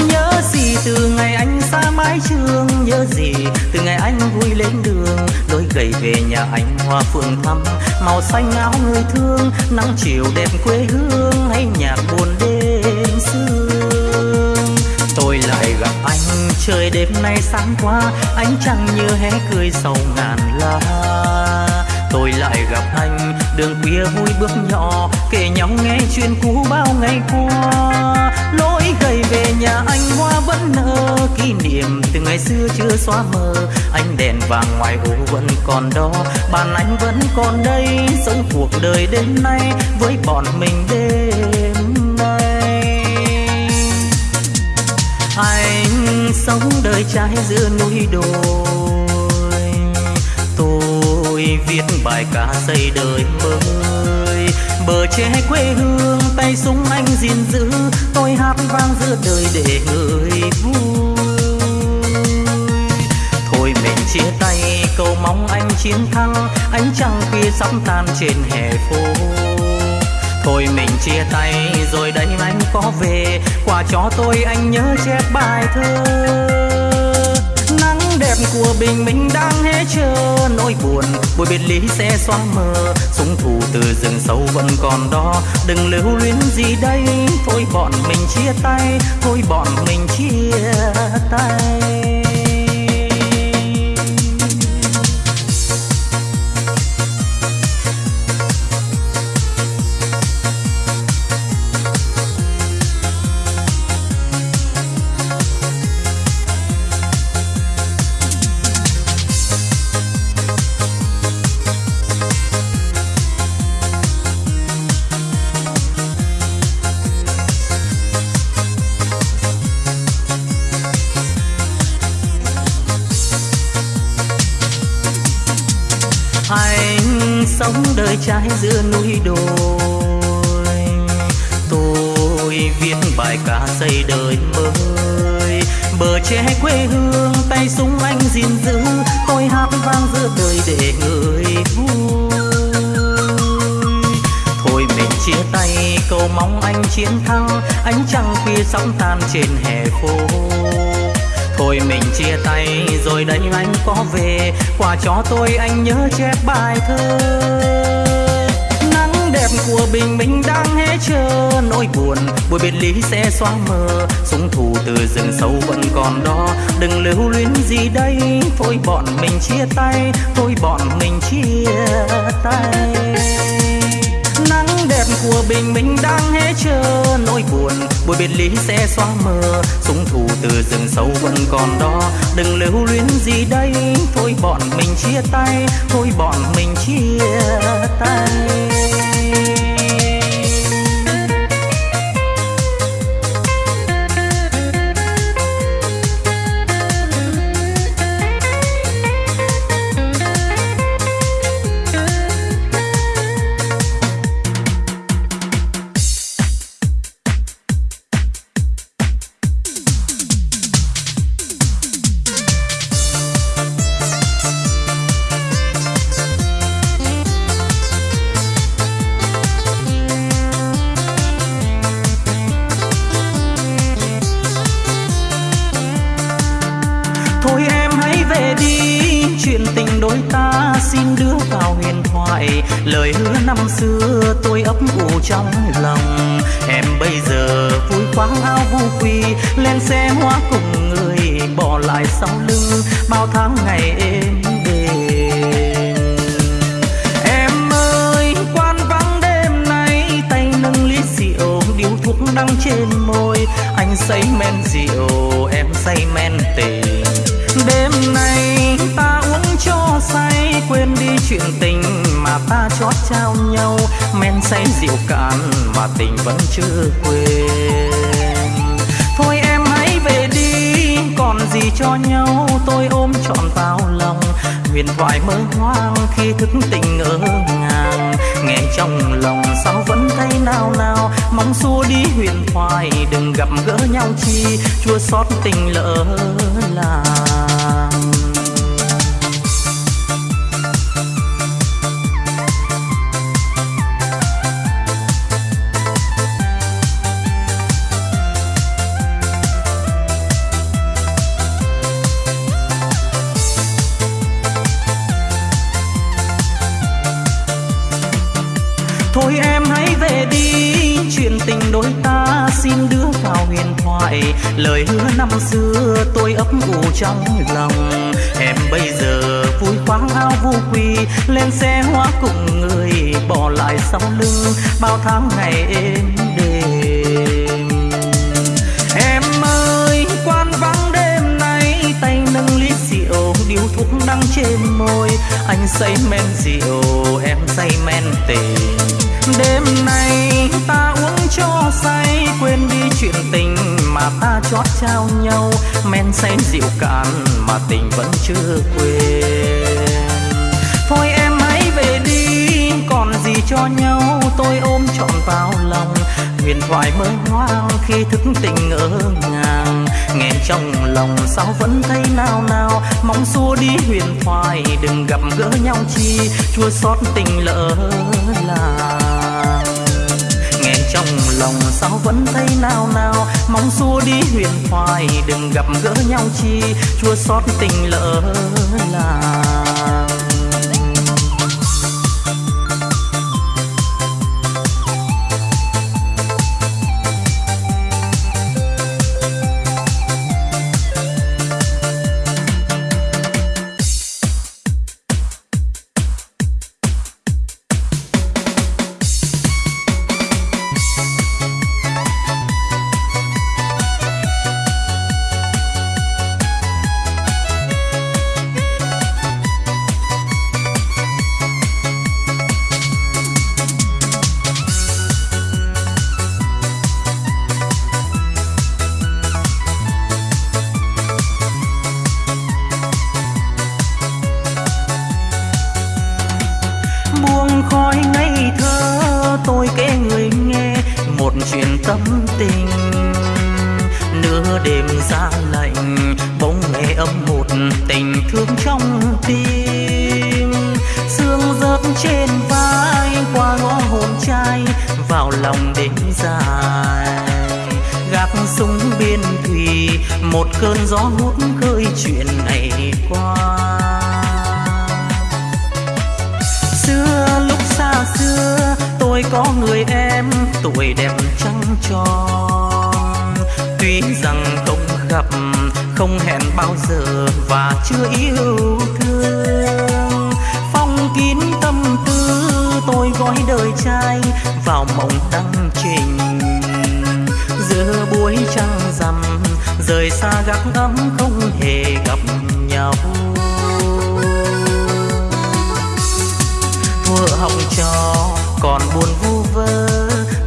Nhớ gì từ ngày anh xa mái trường, nhớ gì từ ngày anh vui lên đường. Đôi gầy về nhà anh hoa phượng thắm, màu xanh áo người thương, nắng chiều đẹp quê hương, hay nhạc buồn đêm trời đêm nay sáng qua, ánh trăng như hé cười sầu ngàn lá tôi lại gặp anh, đường khuya vui bước nhỏ, kể nhau nghe chuyện cũ bao ngày qua. Lối gầy về nhà anh hoa vẫn nở, kỷ niệm từ ngày xưa chưa xóa mờ. Anh đèn vàng ngoài hồ vẫn còn đó, bàn anh vẫn còn đây. Sống cuộc đời đến nay với bọn mình đêm. Sống đời trai giữa núi đồi. Tôi viết bài ca xây đời mới. Bờ tre quê hương tay súng anh gìn giữ. Tôi hát vang giữa đời để người vui. Thôi mình chia tay, cầu mong anh chiến thắng. Ánh trăng kia sắp tan trên hè phố thôi mình chia tay, rồi đây anh có về. Quà cho tôi, anh nhớ chép bài thơ. Nắng đẹp của bình minh đang hé chờ. Nỗi buồn, buổi biệt lý sẽ xóa mờ. Súng thù từ rừng sâu vẫn còn đó. Đừng lưu luyến gì đây. Thôi bọn mình chia tay, thôi bọn mình chia tay. Trái giữa núi đồi. Tôi viết bài ca xây đời mới. Bờ tre quê hương, tay súng anh gìn giữ. Tôi hát vang giữa đời để người vui. Thôi mình chia tay, cầu mong anh chiến thắng. Ánh trăng khuya sóng tan trên hè phố. Thôi mình chia tay, rồi đây anh có về. Quà cho tôi, anh nhớ chép bài thơ của bình minh đang hé chờ, nỗi buồn, buổi biệt lý sẽ xóa mờ. Súng thù từ rừng sâu vẫn còn đó, đừng lưu luyến gì đây. Thôi bọn mình chia tay, thôi bọn mình chia tay. Nắng đẹp của bình minh đang hé chờ, nỗi buồn, buổi biệt lý sẽ xóa mờ. Súng thù từ rừng sâu vẫn còn đó, đừng lưu luyến gì đây. Thôi bọn mình chia tay, thôi bọn mình chia tay. Xe hoa cùng người bỏ lại sau lưng. Bao tháng ngày êm đềm. Em ơi, quan vắng đêm nay, tay nâng ly rượu, điếu thuốc đắng trên môi. Anh say men rượu, em say men tình. Đêm nay ta uống cho say, quên đi chuyện tình mà ta chót trao nhau. Men say rượu cạn mà tình vẫn chưa quên. Gì cho nhau, tôi ôm trọn vào lòng. Huyền thoại mơ hoang khi thức tình ngỡ ngàng. Nghe trong lòng sao vẫn thấy nao nao. Mong xua đi huyền thoại, đừng gặp gỡ nhau chi. Chua xót tình lỡ làng. Lời hứa năm xưa tôi ấp ủ trong lòng. Em bây giờ vui khoáng áo vu quy. Lên xe hoa cùng người, bỏ lại sau lưng. Bao tháng ngày êm đềm. Em ơi, quan vắng đêm nay. Tay nâng ly rượu, điếu thuốc đắng trên môi. Anh say men rượu, em say men tình. Đêm nay ta uống cho say, quên đi chuyện tình mà ta chót trao nhau, men say rượu cạn mà tình vẫn chưa quên. Thôi em hãy về đi, còn gì cho nhau, tôi ôm trọn vào lòng. Huyền thoại mơ hoang khi thức tình ngỡ ngàng. Nghe trong lòng sao vẫn thấy nao nao. Mong xua đi huyền thoại, đừng gặp gỡ nhau chi. Chua xót tình lỡ làng trong lòng sao vẫn thấy nao nao. Mong xua đi huyền thoại, đừng gặp gỡ nhau chi. Chua xót tình lỡ làng. Một chuyện tâm tình. Nửa đêm ra lạnh bóng nghe âm một tình thương trong tim. Sương rớt trên vai, qua ngõ hồn trai, vào lòng đêm dài. Gác súng biên thùy, một cơn gió hút khơi chuyện này qua. Xưa, lúc xa xưa tôi có người em, tuổi đẹp trăng tròn. Tuy rằng không gặp, không hẹn bao giờ và chưa yêu thương. Phong kín tâm tư, tôi gói đời trai vào mộng đăng trình. Giữa buổi trăng rằm, rời xa gác ấm không hề gặp nhau. Thua học trò còn buồn vu vơ.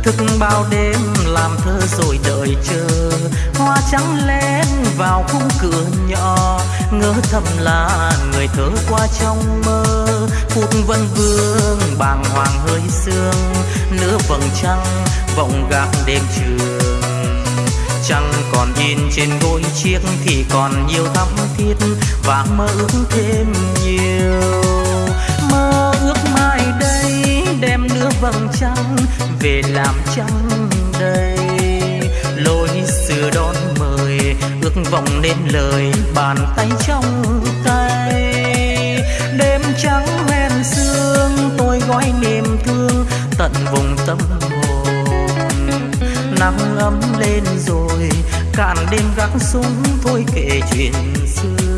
Thức bao đêm làm thơ rồi đợi chờ. Hoa trắng lên vào khung cửa nhỏ. Ngỡ thầm là người thơ qua trong mơ. Phút vân vương bàng hoàng hơi sương. Nửa vầng trăng vọng gác đêm trường. Trăng còn in trên gối chiếc thì còn nhiều thắm thiết. Và mơ ước thêm nhiều. Vầng trăng về làm trăng đây lối xưa đón mời, ước vọng nên lời bàn tay trong tay. Đêm trắng men sương, tôi gói niềm thương tận vùng tâm hồn. Nắng ấm lên rồi, cạn đêm gác súng thôi kể chuyện xưa.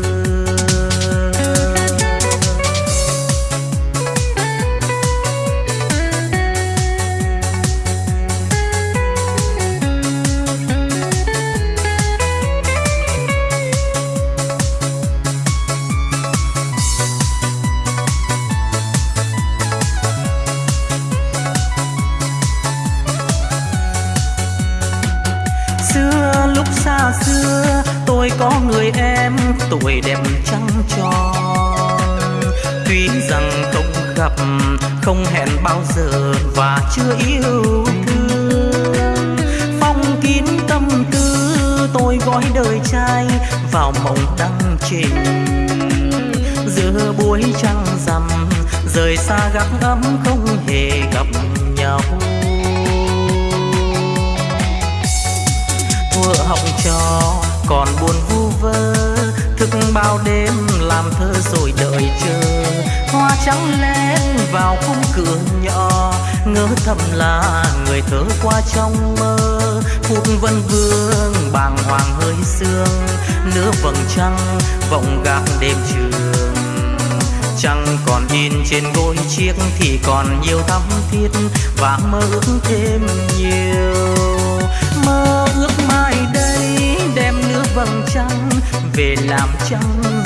Không hẹn bao giờ và chưa yêu thương phong kín tâm tư, tôi gói đời trai vào mộng đăng trình. Giữa buổi trăng rằm, rời xa gác ấm không hề gặp nhau. Thua học trò, còn buồn vu vơ, thức bao đêm làm thơ rồi đợi chờ. Hoa trắng lên vào khung cửa nhỏ. Ngỡ thầm là người thơ qua trong mơ. Phút vân vương bàng hoàng hơi sương. Nửa vầng trăng vọng gác đêm trường. Trăng còn in trên gối chiếc thì còn nhiều thắm thiết. Và mơ ước thêm nhiều. Mơ ước mai đây đem nửa vầng trăng về làm trăng.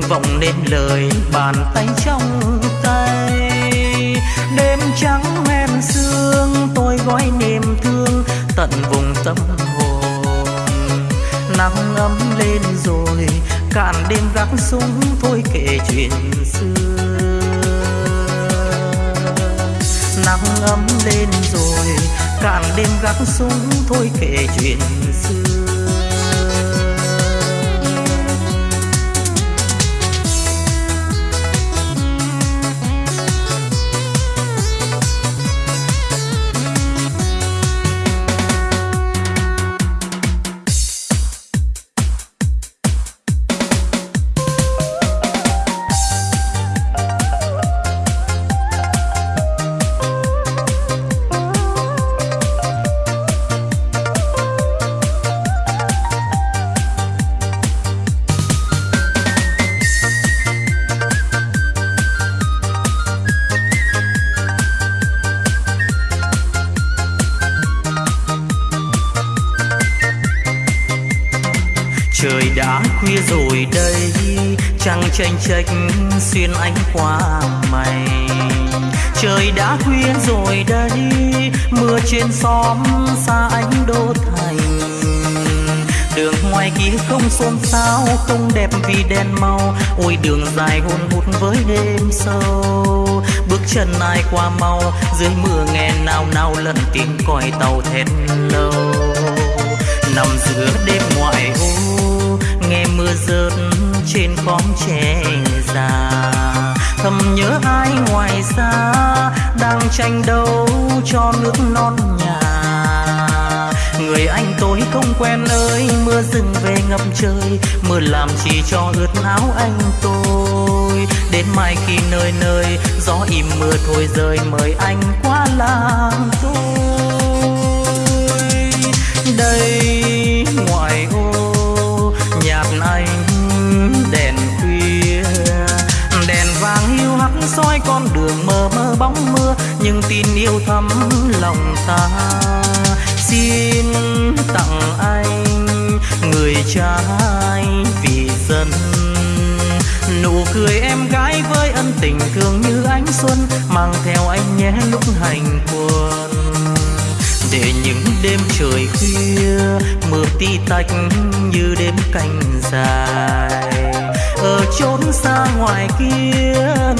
Vọng nên lời bàn tay trong tay. Đêm trắng em sương, tôi gói niềm thương tận vùng tâm hồn. Nắng ấm lên rồi, cạn đêm gác súng thôi kể chuyện xưa. Nắng ấm lên rồi, cạn đêm gác súng thôi kể chuyện trách xuyên ánh qua mày. Trời đã khuya rồi đây, mưa trên xóm xa ánh đô thành đường ngoài kia không xôn xao, không đẹp vì đèn màu. Ôi, đường dài hôn hút với đêm sâu. Bước chân ai qua mau, dưới mưa nghe nào nào lần tiếng còi tàu thét lâu. Nằm giữa đêm ngoại ô, nghe mưa rớt trên khóm tre già. Thầm nhớ ai ngoài xa đang tranh đấu cho nước non nhà. Người anh tôi không quen ơi, mưa rừng về ngập trời. Mưa làm chỉ cho ướt áo anh tôi. Đến mai khi nơi nơi, gió im mưa thôi rơi mời anh qua làng tôi. Đây soi con đường mờ mơ bóng mưa, nhưng tin yêu thắm lòng ta. Xin tặng anh người trai vì dân. Nụ cười em gái với ân tình thương như ánh xuân, mang theo anh nhé lúc hành quân. Để những đêm trời khuya, mưa tí tách như đêm canh dài ở chốn xa ngoài kia,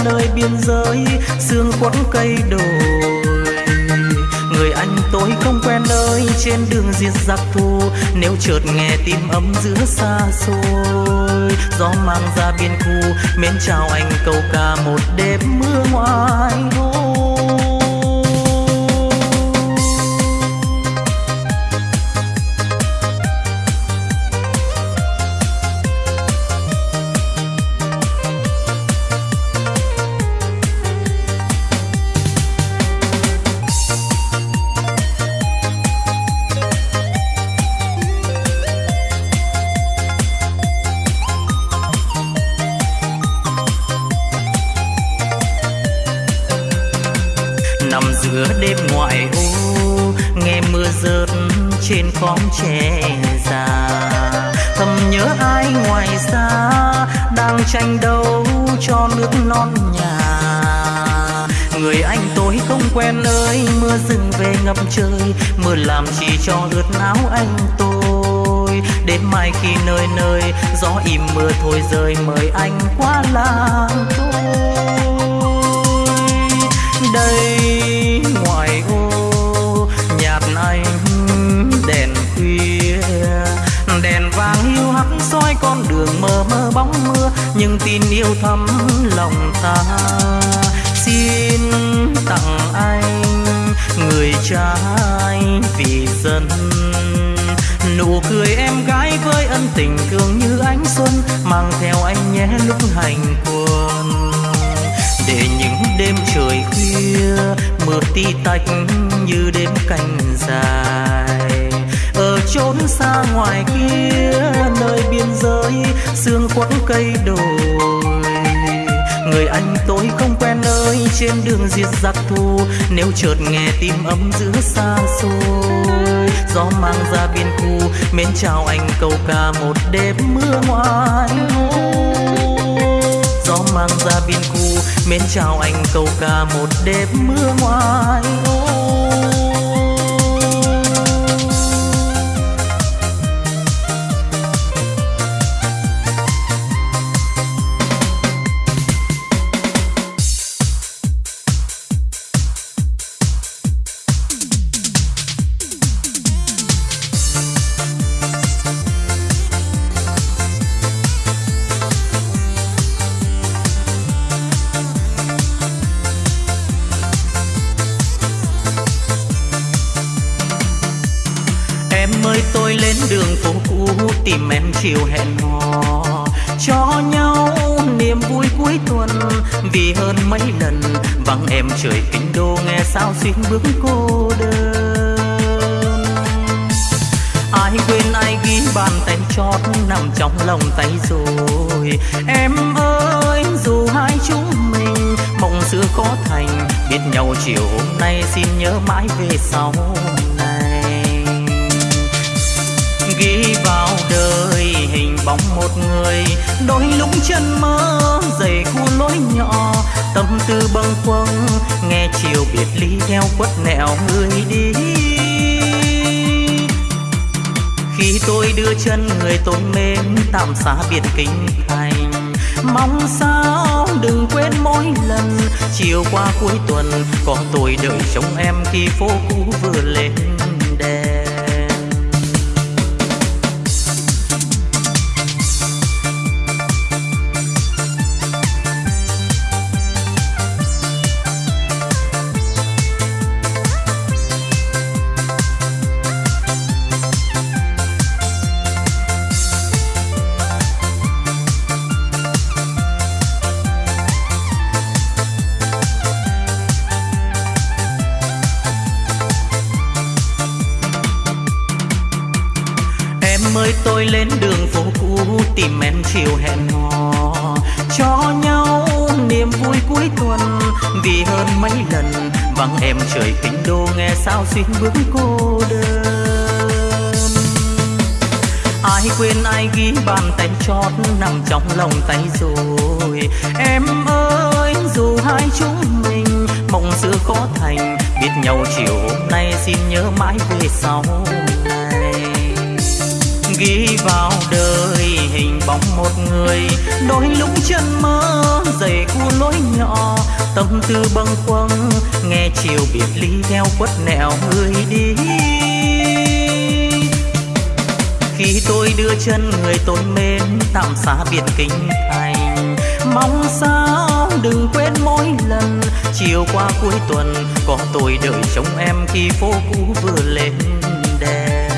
nơi biên giới sương quấn cây đồi. Người anh tôi không quen nơi trên đường diệt giặc thù, nếu chợt nghe tim ấm giữa xa xôi. Gió mang ra biên khu, mến chào anh câu ca một đêm mưa ngoài thôi trên khóm già. Thầm nhớ ai ngoài xa đang tranh đấu cho nước non nhà. Người anh tôi không quen ơi, mưa rừng về ngập trời. Mưa làm chỉ cho ướt áo anh tôi. Đến mai khi nơi nơi, gió im mưa thôi rơi mời anh qua làng tôi. Đây con đường mơ mơ bóng mưa, nhưng tin yêu thắm lòng ta. Xin tặng anh người trai vì dân. Nụ cười em gái với ân tình thương như ánh xuân, mang theo anh nhé lúc hành quân. Để những đêm trời khuya, mưa ti tách như đêm canh dài trốn chốn xa ngoài kia, nơi biên giới sương quấn cây đồi. Người anh tôi không quen nơi trên đường diệt giặc thù, nếu chợt nghe tim ấm giữa xa xôi. Gió mang ra biên khu mến chào anh câu ca một đêm mưa ngoài gió mang ra biên khu mến chào anh câu ca một đêm mưa ngoài ô tìm em chiều hẹn hò. Cho nhau niềm vui cuối tuần, vì hơn mấy lần vắng em trời kinh đô nghe sao xuyên bước cô đơn. Ai quên ai ghi bàn tay chót nằm trong lòng tay rồi. Em ơi, dù hai chúng mình mong xưa khó thành, biết nhau chiều hôm nay xin nhớ mãi về sau ghi vào đời hình bóng một người. Đôi lúc chân mơ dày khu lối nhỏ, tâm tư bâng khuâng, nghe chiều biệt ly theo quất nẹo người đi. Khi tôi đưa chân người tôi mến tạm xa biệt kinh thành. Mong sao đừng quên mỗi lần, chiều qua cuối tuần, có tôi đợi trông em khi phố cũ vừa lên. Xin bước cô đơn. Ai quên, ai ghi bàn tay chót nằm trong lòng tay rồi. Em ơi, dù hai chúng mình mộng xưa khó thành, biết nhau chiều hôm nay xin nhớ mãi về sau này. Ghi vào đời hình bóng một người, đôi lúc chân mơ dày cu lối nhỏ. Tâm tư bâng khuâng, nghe chiều biệt ly theo quất nẻo người đi. Khi tôi đưa chân người tôi mến, tạm xa biệt kinh thành. Mong sao đừng quên mỗi lần, chiều qua cuối tuần, có tôi đợi trông em khi phố cũ vừa lên đèn.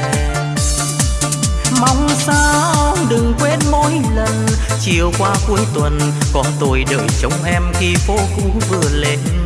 Mong sao đừng quên mỗi lần. Chiều qua cuối tuần, có tôi đợi trông em khi phố cũ vừa lên.